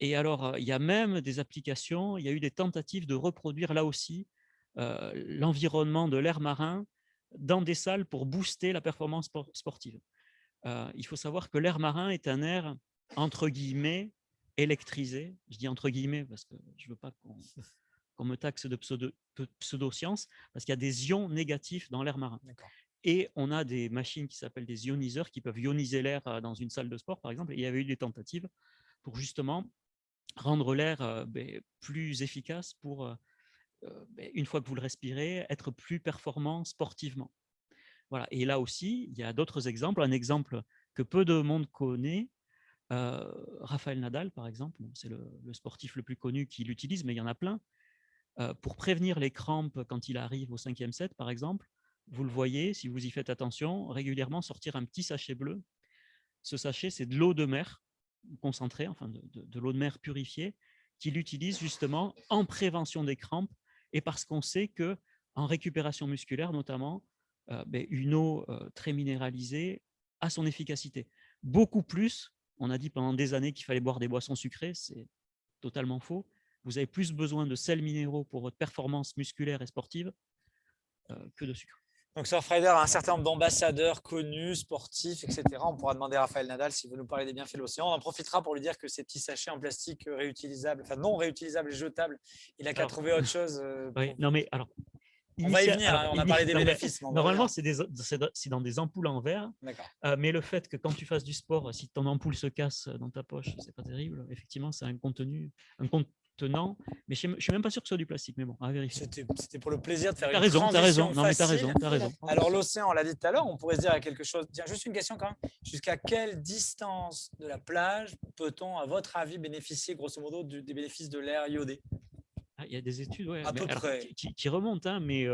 B: Et alors, il y a même des applications, il y a eu des tentatives de reproduire là aussi l'environnement de l'air marin dans des salles pour booster la performance sportive. Euh, il faut savoir que l'air marin est un air, entre guillemets, électrisé. Je dis entre guillemets parce que je ne veux pas qu'on me taxe de pseudo-science, parce qu'il y a des ions négatifs dans l'air marin. Et on a des machines qui s'appellent des ioniseurs qui peuvent ioniser l'air dans une salle de sport, par exemple. il y avait eu des tentatives pour justement rendre l'air ben, plus efficace pour, ben, une fois que vous le respirez, être plus performant sportivement. Voilà. Et là aussi, il y a d'autres exemples. Un exemple que peu de monde connaît, euh, Raphaël Nadal, par exemple, c'est le, sportif le plus connu qui l'utilise, mais il y en a plein. Pour prévenir les crampes quand il arrive au cinquième set, par exemple, vous le voyez, si vous y faites attention, régulièrement sortir un petit sachet bleu. Ce sachet, c'est de l'eau de mer concentrée, enfin de, de l'eau de mer purifiée, qu'il utilise justement en prévention des crampes et parce qu'on sait que en récupération musculaire notamment, euh, ben, une eau euh, très minéralisée a son efficacité. Beaucoup plus, on a dit pendant des années qu'il fallait boire des boissons sucrées, c'est totalement faux. Vous avez plus besoin de sels minéraux pour votre performance musculaire et sportive euh, que de sucre.
A: Donc Surfrider a un certain nombre d'ambassadeurs connus, sportifs, etc. On pourra demander à Raphaël Nadal s'il veut nous parler des bienfaits de l'océan. On en profitera pour lui dire que ces petits sachets en plastique réutilisables, enfin non réutilisables et jetables, il n'a qu'à trouver autre chose.
B: Oui, non mais alors
A: on va y venir, hein, on a parlé des bénéfices.
B: Normalement, c'est dans des ampoules en verre. Euh, mais le fait que quand tu fasses du sport, si ton ampoule se casse dans ta poche, c'est pas terrible. Effectivement, c'est un contenu, un contenant. Mais je ne suis même pas sûr que ce soit du plastique. Mais bon, à vérifier.
A: C'était pour le plaisir de faire
B: as
A: une
B: raison,
A: as
B: raison.
A: Non, mais
B: as raison, as raison.
A: Alors, l'océan, on l'a dit tout à l'heure, on pourrait se dire à quelque chose. Tiens, juste une question quand même. Jusqu'à quelle distance de la plage peut-on, à votre avis, bénéficier, grosso modo, des bénéfices de l'air iodé?
B: Ah, il y a des études Qui, remontent, hein, mais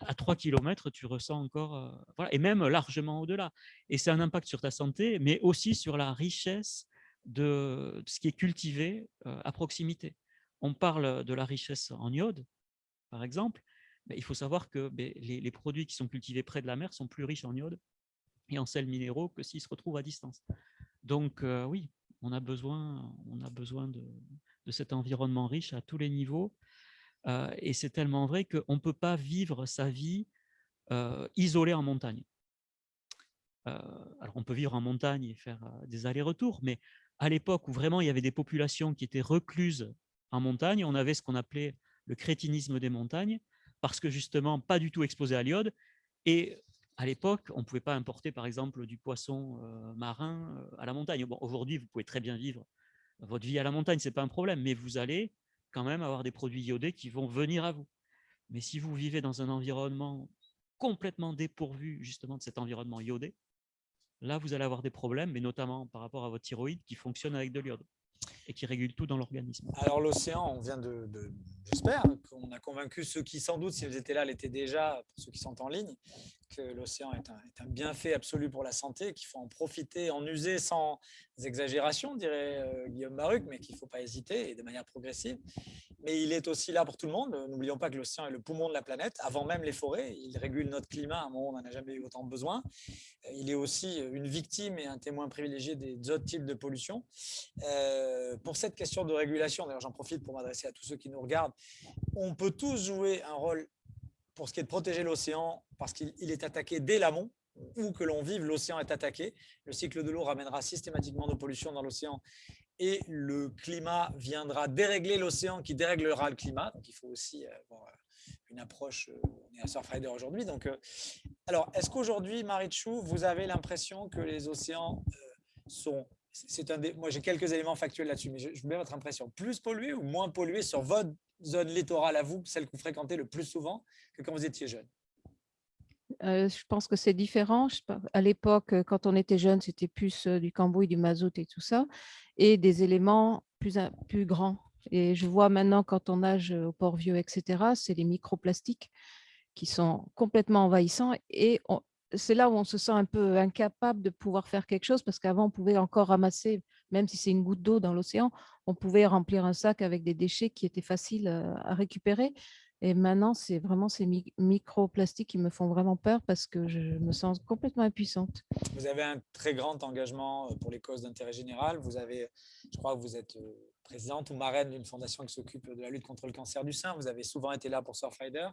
B: à 3 km, tu ressens encore, voilà, et même largement au-delà. Et c'est un impact sur ta santé, mais aussi sur la richesse de, ce qui est cultivé à proximité. On parle de la richesse en iode, par exemple, mais il faut savoir que ben, les, produits qui sont cultivés près de la mer sont plus riches en iode et en sels minéraux que s'ils se retrouvent à distance. Donc oui, on a besoin, on a besoin de, cet environnement riche à tous les niveaux. Euh, et c'est tellement vrai qu'on ne peut pas vivre sa vie euh, isolée en montagne. Euh, alors on peut vivre en montagne et faire des allers-retours, mais à l'époque où vraiment il y avait des populations qui étaient recluses en montagne, on avait ce qu'on appelait le crétinisme des montagnes, parce que justement pas du tout exposé à l'iode. Et à l'époque, on ne pouvait pas importer par exemple du poisson marin à la montagne. Aujourd'hui, vous pouvez très bien vivre votre vie à la montagne, ce n'est pas un problème, mais vous allez quand même avoir des produits iodés qui vont venir à vous. Mais si vous vivez dans un environnement complètement dépourvu justement de cet environnement iodé, là, vous allez avoir des problèmes, mais notamment par rapport à votre thyroïde qui fonctionne avec de l'iode et qui régule tout dans l'organisme.
A: Alors l'océan, on vient de, j'espère qu'on a convaincu ceux qui sans doute, si vous étiez là, l'étaient déjà, ceux qui sont en ligne, que l'océan est, un, bienfait absolu pour la santé, qu'il faut en profiter, en user sans exagération, dirait euh, Guillaume Baruc, mais qu'il ne faut pas hésiter et de manière progressive. Mais il est aussi là pour tout le monde. N'oublions pas que l'océan est le poumon de la planète, avant même les forêts. Il régule notre climat à un moment on n'en a jamais eu autant besoin. Il est aussi une victime et un témoin privilégié des autres types de pollution. Euh, pour cette question de régulation, d'ailleurs j'en profite pour m'adresser à tous ceux qui nous regardent, on peut tous jouer un rôle pour ce qui est de protéger l'océan parce qu'il est attaqué dès l'amont, où que l'on vive, l'océan est attaqué. Le cycle de l'eau ramènera systématiquement de pollution dans l'océan et le climat viendra dérégler l'océan qui déréglera le climat. Donc il faut aussi avoir une approche, on est à Surfrider aujourd'hui. Donc Alors, est-ce qu'aujourd'hui, Marichou, vous avez l'impression que les océans euh, sont c'est un des, moi j'ai quelques éléments factuels là-dessus, mais je, je veux votre impression. Plus pollués ou moins pollués sur votre zone littorale à vous, celle que vous fréquentez le plus souvent, que quand vous étiez jeune?
C: Euh, je pense que c'est différent. À l'époque, quand on était jeune, c'était plus euh, du cambouis, du mazout et tout ça, et des éléments plus, plus grands. Et je vois maintenant, quand on nage au Port-Vieux, etc., c'est les microplastiques qui sont complètement envahissants. Et c'est là où on se sent un peu incapable de pouvoir faire quelque chose, parce qu'avant, on pouvait encore ramasser, même si c'est une goutte d'eau dans l'océan, on pouvait remplir un sac avec des déchets qui étaient faciles euh, à récupérer. Et maintenant, c'est vraiment ces microplastiques qui me font vraiment peur parce que je me sens complètement impuissante.
A: Vous avez un très grand engagement euh, pour les causes d'intérêt général. Vous avez, je crois que vous êtes euh, présidente ou marraine d'une fondation qui s'occupe de la lutte contre le cancer du sein. Vous avez souvent été là pour Surfrider.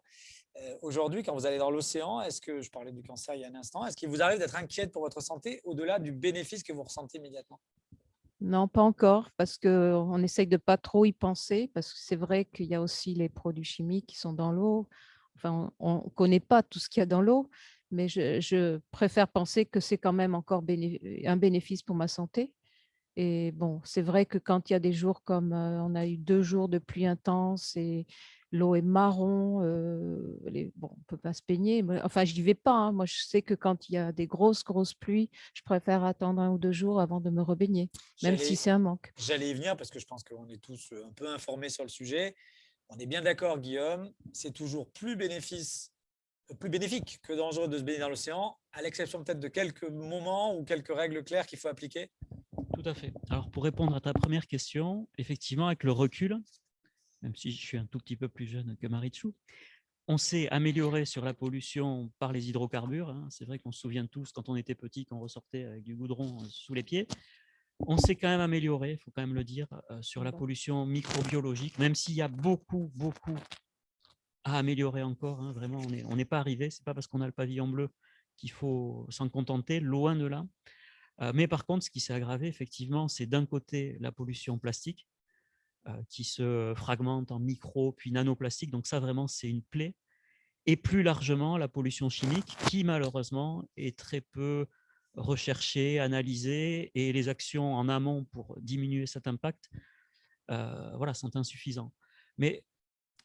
A: Euh, Aujourd'hui, quand vous allez dans l'océan, est-ce que, je parlais du cancer il y a un instant, est-ce qu'il vous arrive d'être inquiète pour votre santé au-delà du bénéfice que vous ressentez immédiatement?
C: Non, pas encore, parce qu'on essaye de pas trop y penser, parce que c'est vrai qu'il y a aussi les produits chimiques qui sont dans l'eau. Enfin, on ne connaît pas tout ce qu'il y a dans l'eau, mais je, préfère penser que c'est quand même encore un bénéfice pour ma santé. Et bon, c'est vrai que quand il y a des jours comme euh, on a eu deux jours de pluie intense et l'eau est marron, euh, bon, on ne peut pas se peigner. enfin, je n'y vais pas. Hein. Moi, je sais que quand il y a des grosses, grosses pluies, je préfère attendre un ou deux jours avant de me rebaigner, même si c'est un manque.
A: J'allais y venir parce que je pense qu'on est tous un peu informés sur le sujet. On est bien d'accord, Guillaume, c'est toujours plus, bénéfice, euh, plus bénéfique que dangereux de se baigner dans l'océan, à l'exception peut-être de quelques moments ou quelques règles claires qu'il faut appliquer?
B: Tout à fait. Alors, pour répondre à ta première question, effectivement, avec le recul, même si je suis un tout petit peu plus jeune que Marichou. On s'est amélioré sur la pollution par les hydrocarbures. Hein. C'est vrai qu'on se souvient tous, quand on était petit, qu'on ressortait avec du goudron euh, sous les pieds. On s'est quand même amélioré, il faut quand même le dire, euh, sur la pollution microbiologique, même s'il y a beaucoup, beaucoup à améliorer encore. Hein. Vraiment, on n'est pas arrivé. Ce n'est pas parce qu'on a le pavillon bleu qu'il faut s'en contenter, loin de là. Mais par contre, ce qui s'est aggravé, effectivement, c'est d'un côté la pollution plastique, qui se fragmentent en micro puis nanoplastiques. Donc ça, vraiment, c'est une plaie. Et plus largement, la pollution chimique, qui malheureusement est très peu recherchée, analysée, et les actions en amont pour diminuer cet impact voilà, sont insuffisants. Mais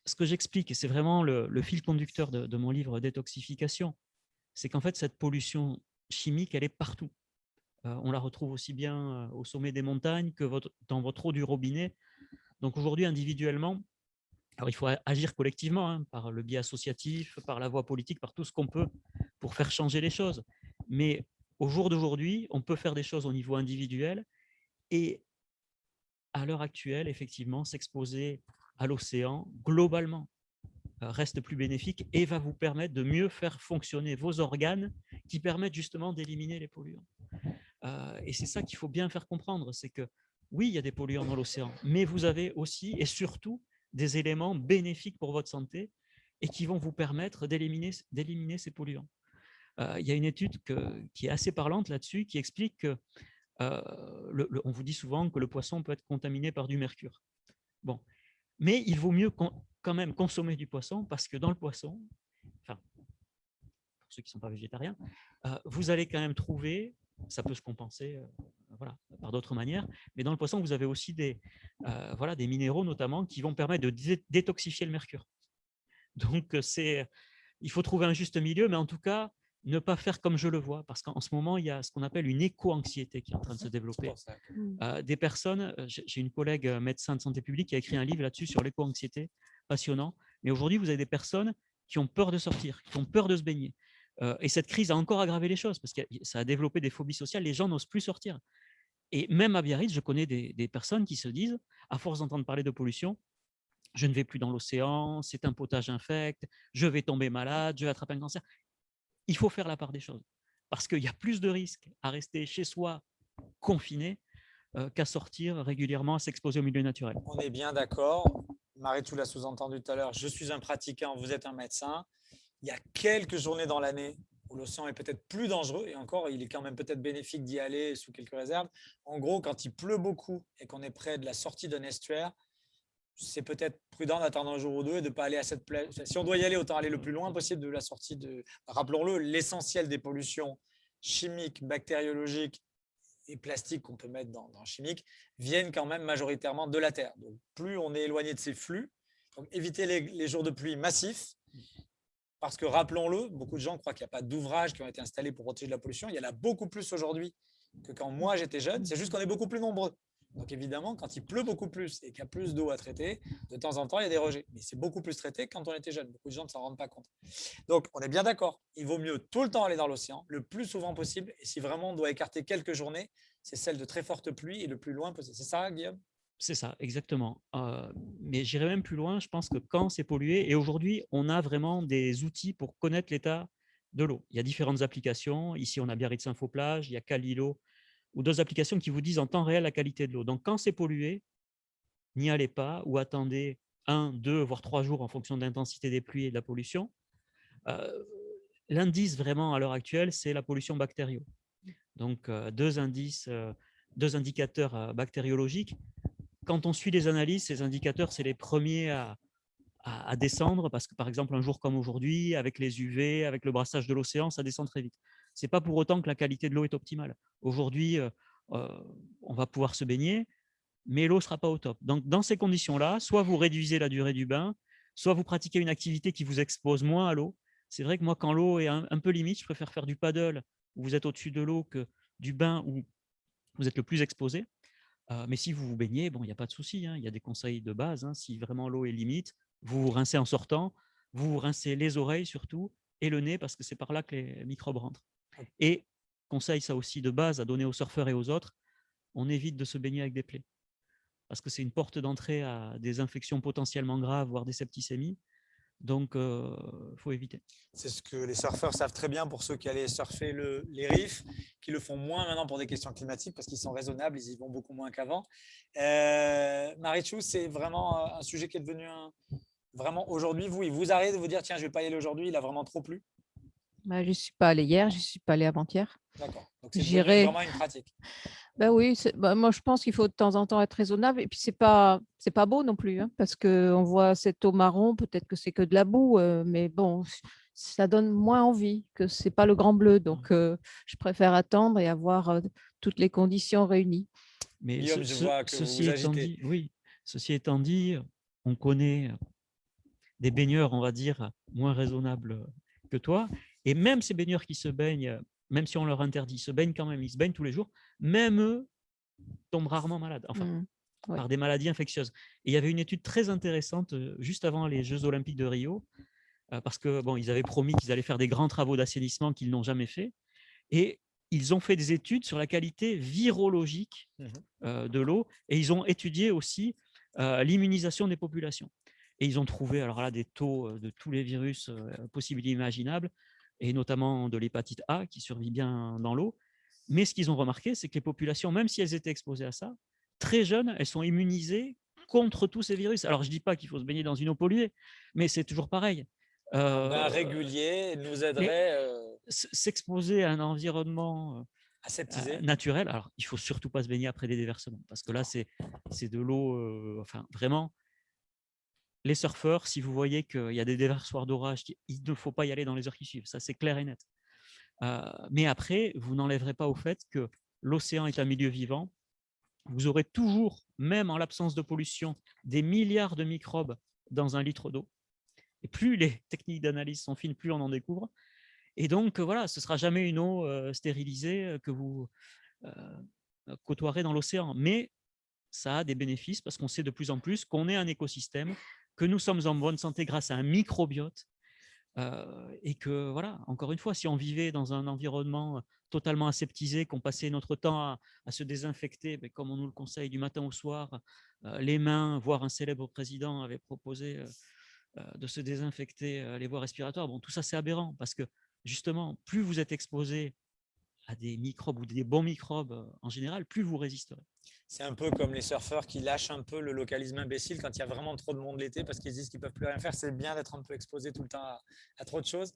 B: ce que j'explique, et c'est vraiment le, fil conducteur de, mon livre Détoxification, c'est qu'en fait, cette pollution chimique, elle est partout. On la retrouve aussi bien au sommet des montagnes que dans votre eau du robinet, donc aujourd'hui, individuellement, alors il faut agir collectivement, hein, par le biais associatif, par la voie politique, par tout ce qu'on peut pour faire changer les choses. Mais au jour d'aujourd'hui, on peut faire des choses au niveau individuel et à l'heure actuelle, effectivement, s'exposer à l'océan globalement reste plus bénéfique et va vous permettre de mieux faire fonctionner vos organes qui permettent justement d'éliminer les polluants. Euh, et c'est ça qu'il faut bien faire comprendre, c'est que oui, il y a des polluants dans l'océan, mais vous avez aussi et surtout des éléments bénéfiques pour votre santé et qui vont vous permettre d'éliminer ces polluants. Euh, il y a une étude qui est assez parlante là-dessus, qui explique que euh, on vous dit souvent que le poisson peut être contaminé par du mercure. Bon, mais il vaut mieux quand même consommer du poisson parce que dans le poisson, enfin, pour ceux qui ne sont pas végétariens, vous allez quand même trouver, ça peut se compenser voilà, par d'autres manières. Mais dans le poisson, vous avez aussi des, euh, voilà, des minéraux notamment qui vont permettre de détoxifier le mercure. Donc, c'est, il faut trouver un juste milieu, mais en tout cas, ne pas faire comme je le vois, parce qu'en ce moment, il y a ce qu'on appelle une éco-anxiété qui est en train de se développer. Mmh. Euh, des personnes, euh, j'ai une collègue médecin de santé publique qui a écrit un livre là-dessus sur l'éco-anxiété, passionnant. Mais aujourd'hui, vous avez des personnes qui ont peur de sortir, qui ont peur de se baigner. Et cette crise a encore aggravé les choses, parce que ça a développé des phobies sociales, les gens n'osent plus sortir. Et même à Biarritz, je connais des, personnes qui se disent, à force d'entendre parler de pollution, je ne vais plus dans l'océan, c'est un potage infect, je vais tomber malade, je vais attraper un cancer. Il faut faire la part des choses, parce qu'il y a plus de risques à rester chez soi confiné qu'à sortir régulièrement, à s'exposer au milieu naturel.
A: On est bien d'accord. Marie, tu l'as sous-entendu tout à l'heure, je suis un pratiquant, vous êtes un médecin. Il y a quelques journées dans l'année l'océan est peut-être plus dangereux, et encore, il est quand même peut-être bénéfique d'y aller sous quelques réserves. En gros, quand il pleut beaucoup et qu'on est près de la sortie d'un estuaire, c'est peut-être prudent d'attendre un jour ou deux et de ne pas aller à cette plage. Si on doit y aller, autant aller le plus loin possible de la sortie de. Rappelons-le, l'essentiel des pollutions chimiques, bactériologiques et plastiques qu'on peut mettre dans, dans, chimique viennent quand même majoritairement de la Terre. Donc, plus on est éloigné de ces flux, donc éviter les, jours de pluie massifs, parce que rappelons-le, beaucoup de gens croient qu'il n'y a pas d'ouvrages qui ont été installés pour protéger de la pollution. Il y en a beaucoup plus aujourd'hui que quand moi j'étais jeune. C'est juste qu'on est beaucoup plus nombreux. Donc évidemment, quand il pleut beaucoup plus et qu'il y a plus d'eau à traiter, de temps en temps, il y a des rejets. Mais c'est beaucoup plus traité quand on était jeune. Beaucoup de gens ne s'en rendent pas compte. Donc on est bien d'accord. Il vaut mieux tout le temps aller dans l'océan, le plus souvent possible. Et si vraiment on doit écarter quelques journées, c'est celle de très forte pluie et le plus loin possible. C'est ça, Guillaume?
B: C'est ça, exactement. Euh, mais j'irai même plus loin. Je pense que quand c'est pollué, et aujourd'hui, on a vraiment des outils pour connaître l'état de l'eau. Il y a différentes applications. Ici, on a Biarritz Infoplage, il y a Calilo, ou d'autres applications qui vous disent en temps réel la qualité de l'eau. Donc, quand c'est pollué, n'y allez pas ou attendez un, deux, voire trois jours en fonction de l'intensité des pluies et de la pollution. Euh, l'indice vraiment à l'heure actuelle, c'est la pollution bactérienne. Donc, euh, deux deux indicateurs bactériologiques quand on suit les analyses, ces indicateurs, c'est les premiers à, descendre parce que, par exemple, un jour comme aujourd'hui, avec les UV, avec le brassage de l'océan, ça descend très vite. Ce n'est pas pour autant que la qualité de l'eau est optimale. Aujourd'hui, euh, euh, on va pouvoir se baigner, mais l'eau ne sera pas au top. Donc, dans ces conditions-là, soit vous réduisez la durée du bain, soit vous pratiquez une activité qui vous expose moins à l'eau. C'est vrai que moi, quand l'eau est un, un, peu limite, je préfère faire du paddle où vous êtes au-dessus de l'eau que du bain où vous êtes le plus exposé mais si vous vous baignez, bon, il n'y a pas de souci. Hein, il y a des conseils de base. Hein, si vraiment l'eau est limite, vous vous rincez en sortant, vous vous rincez les oreilles surtout et le nez parce que c'est par là que les microbes rentrent. Et conseil ça aussi de base à donner aux surfeurs et aux autres, on évite de se baigner avec des plaies parce que c'est une porte d'entrée à des infections potentiellement graves, voire des septicémies. Donc, il faut éviter.
A: C'est ce que les surfeurs savent très bien pour ceux qui allaient surfer les riffs, qui le font moins maintenant pour des questions climatiques parce qu'ils sont raisonnables, ils y vont beaucoup moins qu'avant. Euh, Marichou, c'est vraiment un sujet qui est devenu un, vraiment aujourd'hui, vous, il vous arrive de vous dire tiens, je ne vais pas y aller aujourd'hui, il a vraiment trop plu
C: bah, Je ne suis pas allé hier, je ne suis pas allé avant-hier.
A: D'accord. Donc, c'est vraiment une pratique.
C: Ben oui, bah, moi je pense qu'il faut de temps en temps être raisonnable. Et puis c'est pas c'est pas beau non plus, hein, parce qu'on voit cette eau marron, peut-être que c'est que de la boue, euh, mais bon, ça donne moins envie que c'est pas le grand bleu. Donc mmh. euh, je préfère attendre et avoir euh, toutes les conditions réunies.
B: Mais ceci étant dit, oui, ceci étant dit, on connaît des baigneurs, on va dire, moins raisonnables que toi. Et même ces baigneurs qui se baignent même si on leur interdit, ils se baignent quand même, ils se baignent tous les jours, même eux tombent rarement malades, enfin, mmh, par des maladies infectieuses. Et il y avait une étude très intéressante euh, juste avant les Jeux Olympiques de Rio, euh, parce que bon, ils avaient promis qu'ils allaient faire des grands travaux d'assainissement qu'ils n'ont jamais fait. Et ils ont fait des études sur la qualité virologique mmh euh, de l'eau et ils ont étudié aussi l'immunisation des populations. Et ils ont trouvé alors là des taux de tous les virus possibles et imaginables et notamment de l'hépatite A qui survit bien dans l'eau. Mais ce qu'ils ont remarqué, c'est que les populations, même si elles étaient exposées à ça, très jeunes, elles sont immunisées contre tous ces virus. Alors, je ne dis pas qu'il faut se baigner dans une eau polluée, mais c'est toujours pareil.
A: Euh, régulier nous aiderait. Euh,
B: s'exposer à un environnement euh, naturel. Alors, il faut surtout pas se baigner après des déversements, parce que là, c'est de l'eau, euh, enfin, vraiment, les surfeurs, si vous voyez qu'il y a des déversoirs d'orage, il ne faut pas y aller dans les heures qui suivent. Ça, c'est clair et net. Euh, mais après, vous n'enlèverez pas au fait que l'océan est un milieu vivant. Vous aurez toujours, même en l'absence de pollution, des milliards de microbes dans un litre d'eau. Et plus les techniques d'analyse sont fines, plus on en découvre. Et donc, voilà, ce ne sera jamais une eau euh, stérilisée euh, que vous côtoierez dans l'océan. Mais ça a des bénéfices parce qu'on sait de plus en plus qu'on est un écosystème que nous sommes en bonne santé grâce à un microbiote euh, et que, voilà, encore une fois, si on vivait dans un environnement totalement aseptisé, qu'on passait notre temps à, se désinfecter, mais ben, comme on nous le conseille du matin au soir, euh, les mains, voire un célèbre président avait proposé euh, de se désinfecter les voies respiratoires, bon, tout ça c'est aberrant parce que justement, plus vous êtes exposé à des microbes ou des bons microbes en général, plus vous résisterez.
A: C'est un peu comme les surfeurs qui lâchent un peu le localisme imbécile quand il y a vraiment trop de monde l'été parce qu'ils disent qu'ils ne peuvent plus rien faire. C'est bien d'être un peu exposé tout le temps à, trop de choses.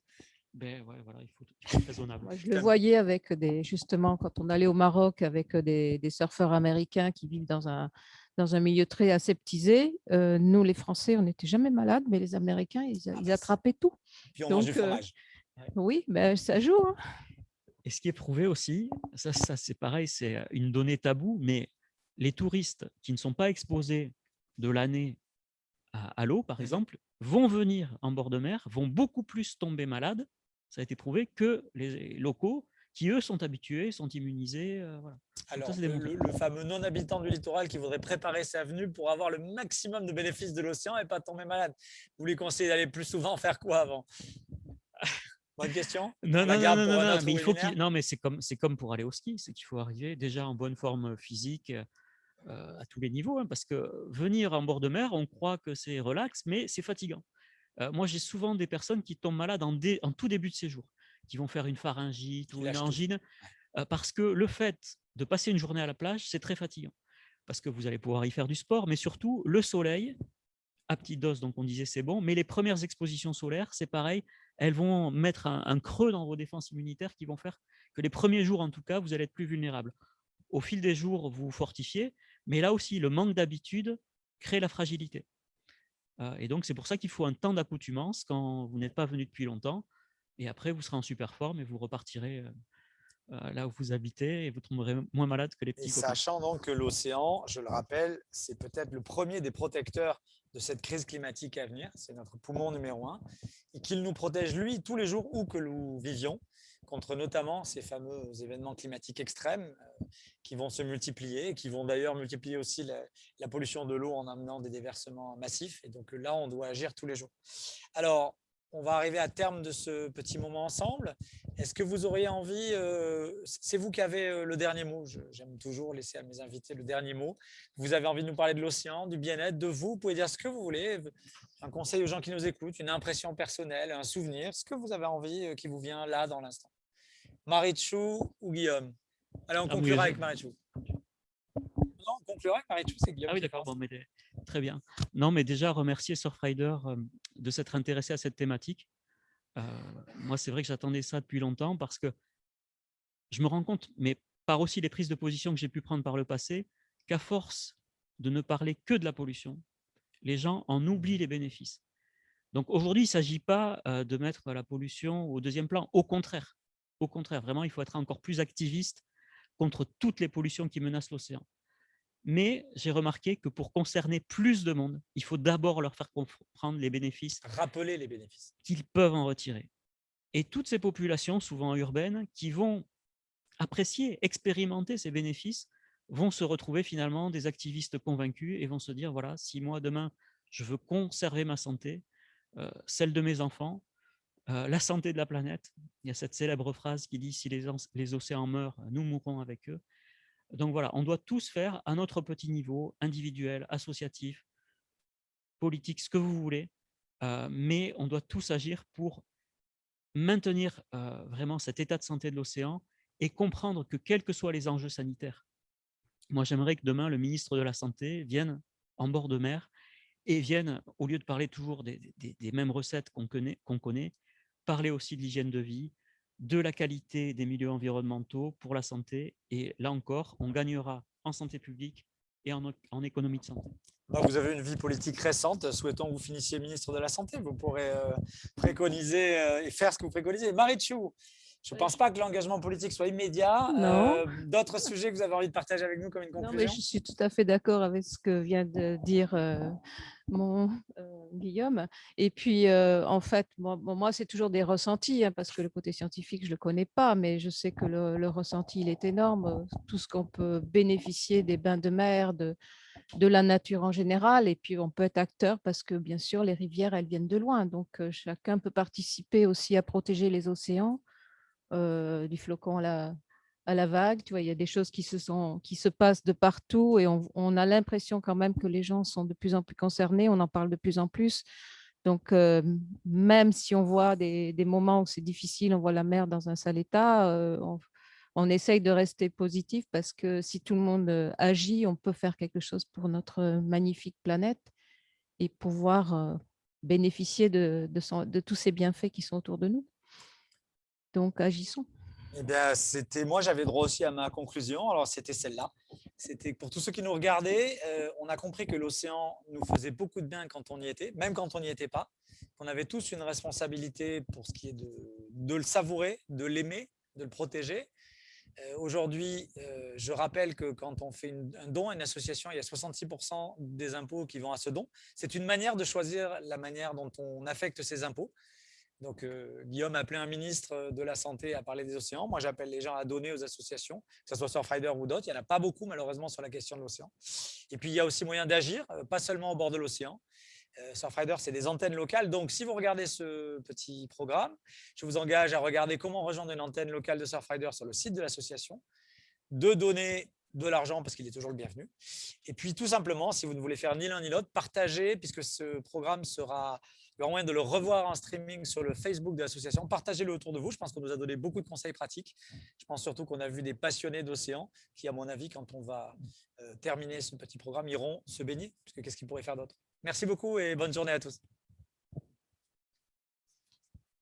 B: Ben ouais, voilà, il faut, être raisonnable.
C: je le voyais avec des, justement, quand on allait au Maroc avec des, surfeurs américains qui vivent dans un, dans un milieu très aseptisé. nous, les Français, on n'était jamais malades, mais les Américains, ils,
A: Ah
C: ils attrapaient tout.
A: Puis on
C: Donc,
A: mange du
C: euh,
A: fromage.
C: Oui, ben, ça joue. hein.
B: Et ce qui est prouvé aussi, ça, ça c'est pareil, c'est une donnée taboue, mais les touristes qui ne sont pas exposés de l'année à, l'eau, par
A: Mhm.
B: exemple, vont venir en bord de mer, vont beaucoup plus tomber malades, ça a été prouvé, que les locaux qui, eux, sont habitués, sont immunisés. euh, voilà.
A: Alors, le, fameux non-habitant du littoral qui voudrait préparer sa venue pour avoir le maximum de bénéfices de l'océan et pas tomber malade. Vous lui conseillez d'aller plus souvent faire quoi avant? Bonne question.
B: Non, non, non, non, non, mais il faut non, mais c'est comme, comme pour aller au ski, c'est qu'il faut arriver déjà en bonne forme physique à tous les niveaux, hein, parce que venir en bord de mer, on croit que c'est relax, mais c'est fatigant. Euh, moi, j'ai souvent des personnes qui tombent malades en, dé- en tout début de séjour, qui vont faire une pharyngite ou une angine, euh, parce que le fait de passer une journée à la plage, c'est très fatigant, parce que vous allez pouvoir y faire du sport, mais surtout le soleil, à petite dose, donc on disait c'est bon, mais les premières expositions solaires, c'est pareil, elles vont mettre un, un creux dans vos défenses immunitaires qui vont faire que les premiers jours, en tout cas, vous allez être plus vulnérable. Au fil des jours, vous vous fortifiez, mais là aussi, le manque d'habitude crée la fragilité. Euh, et donc, c'est pour ça qu'il faut un temps d'accoutumance quand vous n'êtes pas venu depuis longtemps. Et après, vous serez en super forme et vous repartirez euh, euh, là où vous habitez et vous tomberez moins malade que les
A: Et
B: petits
A: sachant donc que l'océan, je le rappelle, c'est peut-être le premier des protecteurs de cette crise climatique à venir. C'est notre poumon numéro un. Et qu'il nous protège, lui, tous les jours où que nous vivions, contre notamment ces fameux événements climatiques extrêmes euh, qui vont se multiplier, et qui vont d'ailleurs multiplier aussi la, pollution de l'eau en amenant des déversements massifs. Et donc là, on doit agir tous les jours. Alors, on va arriver à terme de ce petit moment ensemble. Est-ce que vous auriez envie, euh, c'est vous qui avez euh, le dernier mot, j'aime toujours laisser à mes invités le dernier mot. Vous avez envie de nous parler de l'océan, du bien-être, de vous, vous pouvez dire ce que vous voulez, un conseil aux gens qui nous écoutent, une impression personnelle, un souvenir, ce que vous avez envie euh, qui vous vient là dans l'instant. Marichou ou Guillaume? Allez, on
B: Ah,
A: conclura
B: oui,
A: avec Marichou. Non, on conclura avec Marichou, c'est Guillaume.
B: Ah oui, d'accord, bon, mais très bien. Non, mais déjà, remercier Surfrider euh, de s'être intéressé à cette thématique. Euh, moi, c'est vrai que j'attendais ça depuis longtemps parce que je me rends compte, mais par aussi les prises de position que j'ai pu prendre par le passé, qu'à force de ne parler que de la pollution, les gens en oublient les bénéfices. Donc aujourd'hui, il ne s'agit pas euh, de mettre la pollution au deuxième plan. Au contraire, au contraire, vraiment, il faut être encore plus activiste contre toutes les pollutions qui menacent l'océan. Mais j'ai remarqué que pour concerner plus de monde, il faut d'abord leur faire comprendre les bénéfices
A: Rappeler les bénéfices.
B: qu'ils peuvent en retirer. Et toutes ces populations, souvent urbaines, qui vont apprécier, expérimenter ces bénéfices, vont se retrouver finalement des activistes convaincus et vont se dire, voilà, si moi demain, je veux conserver ma santé, euh, celle de mes enfants, euh, la santé de la planète, il y a cette célèbre phrase qui dit, si les, ans- les océans meurent, nous mourrons avec eux. Donc voilà, on doit tous faire à notre petit niveau, individuel, associatif, politique, ce que vous voulez, euh, mais on doit tous agir pour maintenir euh, vraiment cet état de santé de l'océan et comprendre que quels que soient les enjeux sanitaires, moi j'aimerais que demain le ministre de la Santé vienne en bord de mer et vienne, au lieu de parler toujours des, mêmes recettes qu'on connaît, parler aussi de l'hygiène de vie, de la qualité des milieux environnementaux pour la santé. Et là encore, on gagnera en santé publique et en, économie de santé.
A: Bah, vous avez une vie politique récente. Souhaitons que vous finissiez ministre de la Santé. Vous pourrez euh, préconiser euh, et faire ce que vous préconisez. Marichou, je ne
C: Oui.
A: pense pas que l'engagement politique soit immédiat. Euh, D'autres sujets que vous avez envie de partager avec nous comme une
C: Non, mais
A: conclusion
C: je suis tout à fait d'accord avec ce que vient de dire euh, mon euh, Guillaume. Et puis, en fait, moi, c'est toujours des ressentis, hein, parce que le côté scientifique, je ne le connais pas, mais je sais que le, le ressenti, il est énorme. Tout ce qu'on peut bénéficier des bains de mer, de, de la nature en général. Et puis, on peut être acteur parce que, bien sûr, les rivières, elles viennent de loin. Donc, chacun peut participer aussi à protéger les océans, euh, du flocon à la, vague. Tu vois, il y a des choses qui se, sont, qui se passent de partout et on, a l'impression quand même que les gens sont de plus en plus concernés. On en parle de plus en plus. Donc, euh, même si on voit des, moments où c'est difficile, on voit la mer dans un sale état, euh, on, essaye de rester positif parce que si tout le monde agit, on peut faire quelque chose pour notre magnifique planète et pouvoir bénéficier de tous ces bienfaits qui sont autour de nous. Donc, agissons.
A: eh bien, c'était moi, j'avais droit aussi à ma conclusion. Alors, c'était celle-là. C'était pour tous ceux qui nous regardaient, euh, on a compris que l'océan nous faisait beaucoup de bien quand on y était, même quand on n'y était pas. Qu'on avait tous une responsabilité pour ce qui est de, le savourer, de l'aimer, de le protéger. Euh, Aujourd'hui, euh, je rappelle que quand on fait un don à une association, il y a 66% des impôts qui vont à ce don. C'est une manière de choisir la manière dont on affecte ces impôts. Donc, euh, Guillaume a appelé un ministre euh, de la Santé à parler des océans. Moi, j'appelle les gens à donner aux associations, que ce soit Surfrider ou d'autres. Il n'y en a pas beaucoup, malheureusement, sur la question de l'océan. Et puis, il y a aussi moyen d'agir, euh, pas seulement au bord de l'océan. Euh, Surfrider, c'est des antennes locales. Donc, si vous regardez ce petit programme, je vous engage à regarder comment rejoindre une antenne locale de Surfrider sur le site de l'association, de donner de l'argent parce qu'il est toujours le bienvenu. Et puis, tout simplement, si vous ne voulez faire ni l'un ni l'autre, partagez, puisque ce programme sera il y moyen de le revoir en streaming sur le Facebook de l'association. Partagez-le autour de vous. Je pense qu'on nous a donné beaucoup de conseils pratiques. Je pense surtout qu'on a vu des passionnés d'océan qui, à mon avis, quand on va euh, terminer ce petit programme, iront se baigner. Parce que qu'est-ce qu'ils pourraient faire d'autre? Merci beaucoup et bonne journée à tous.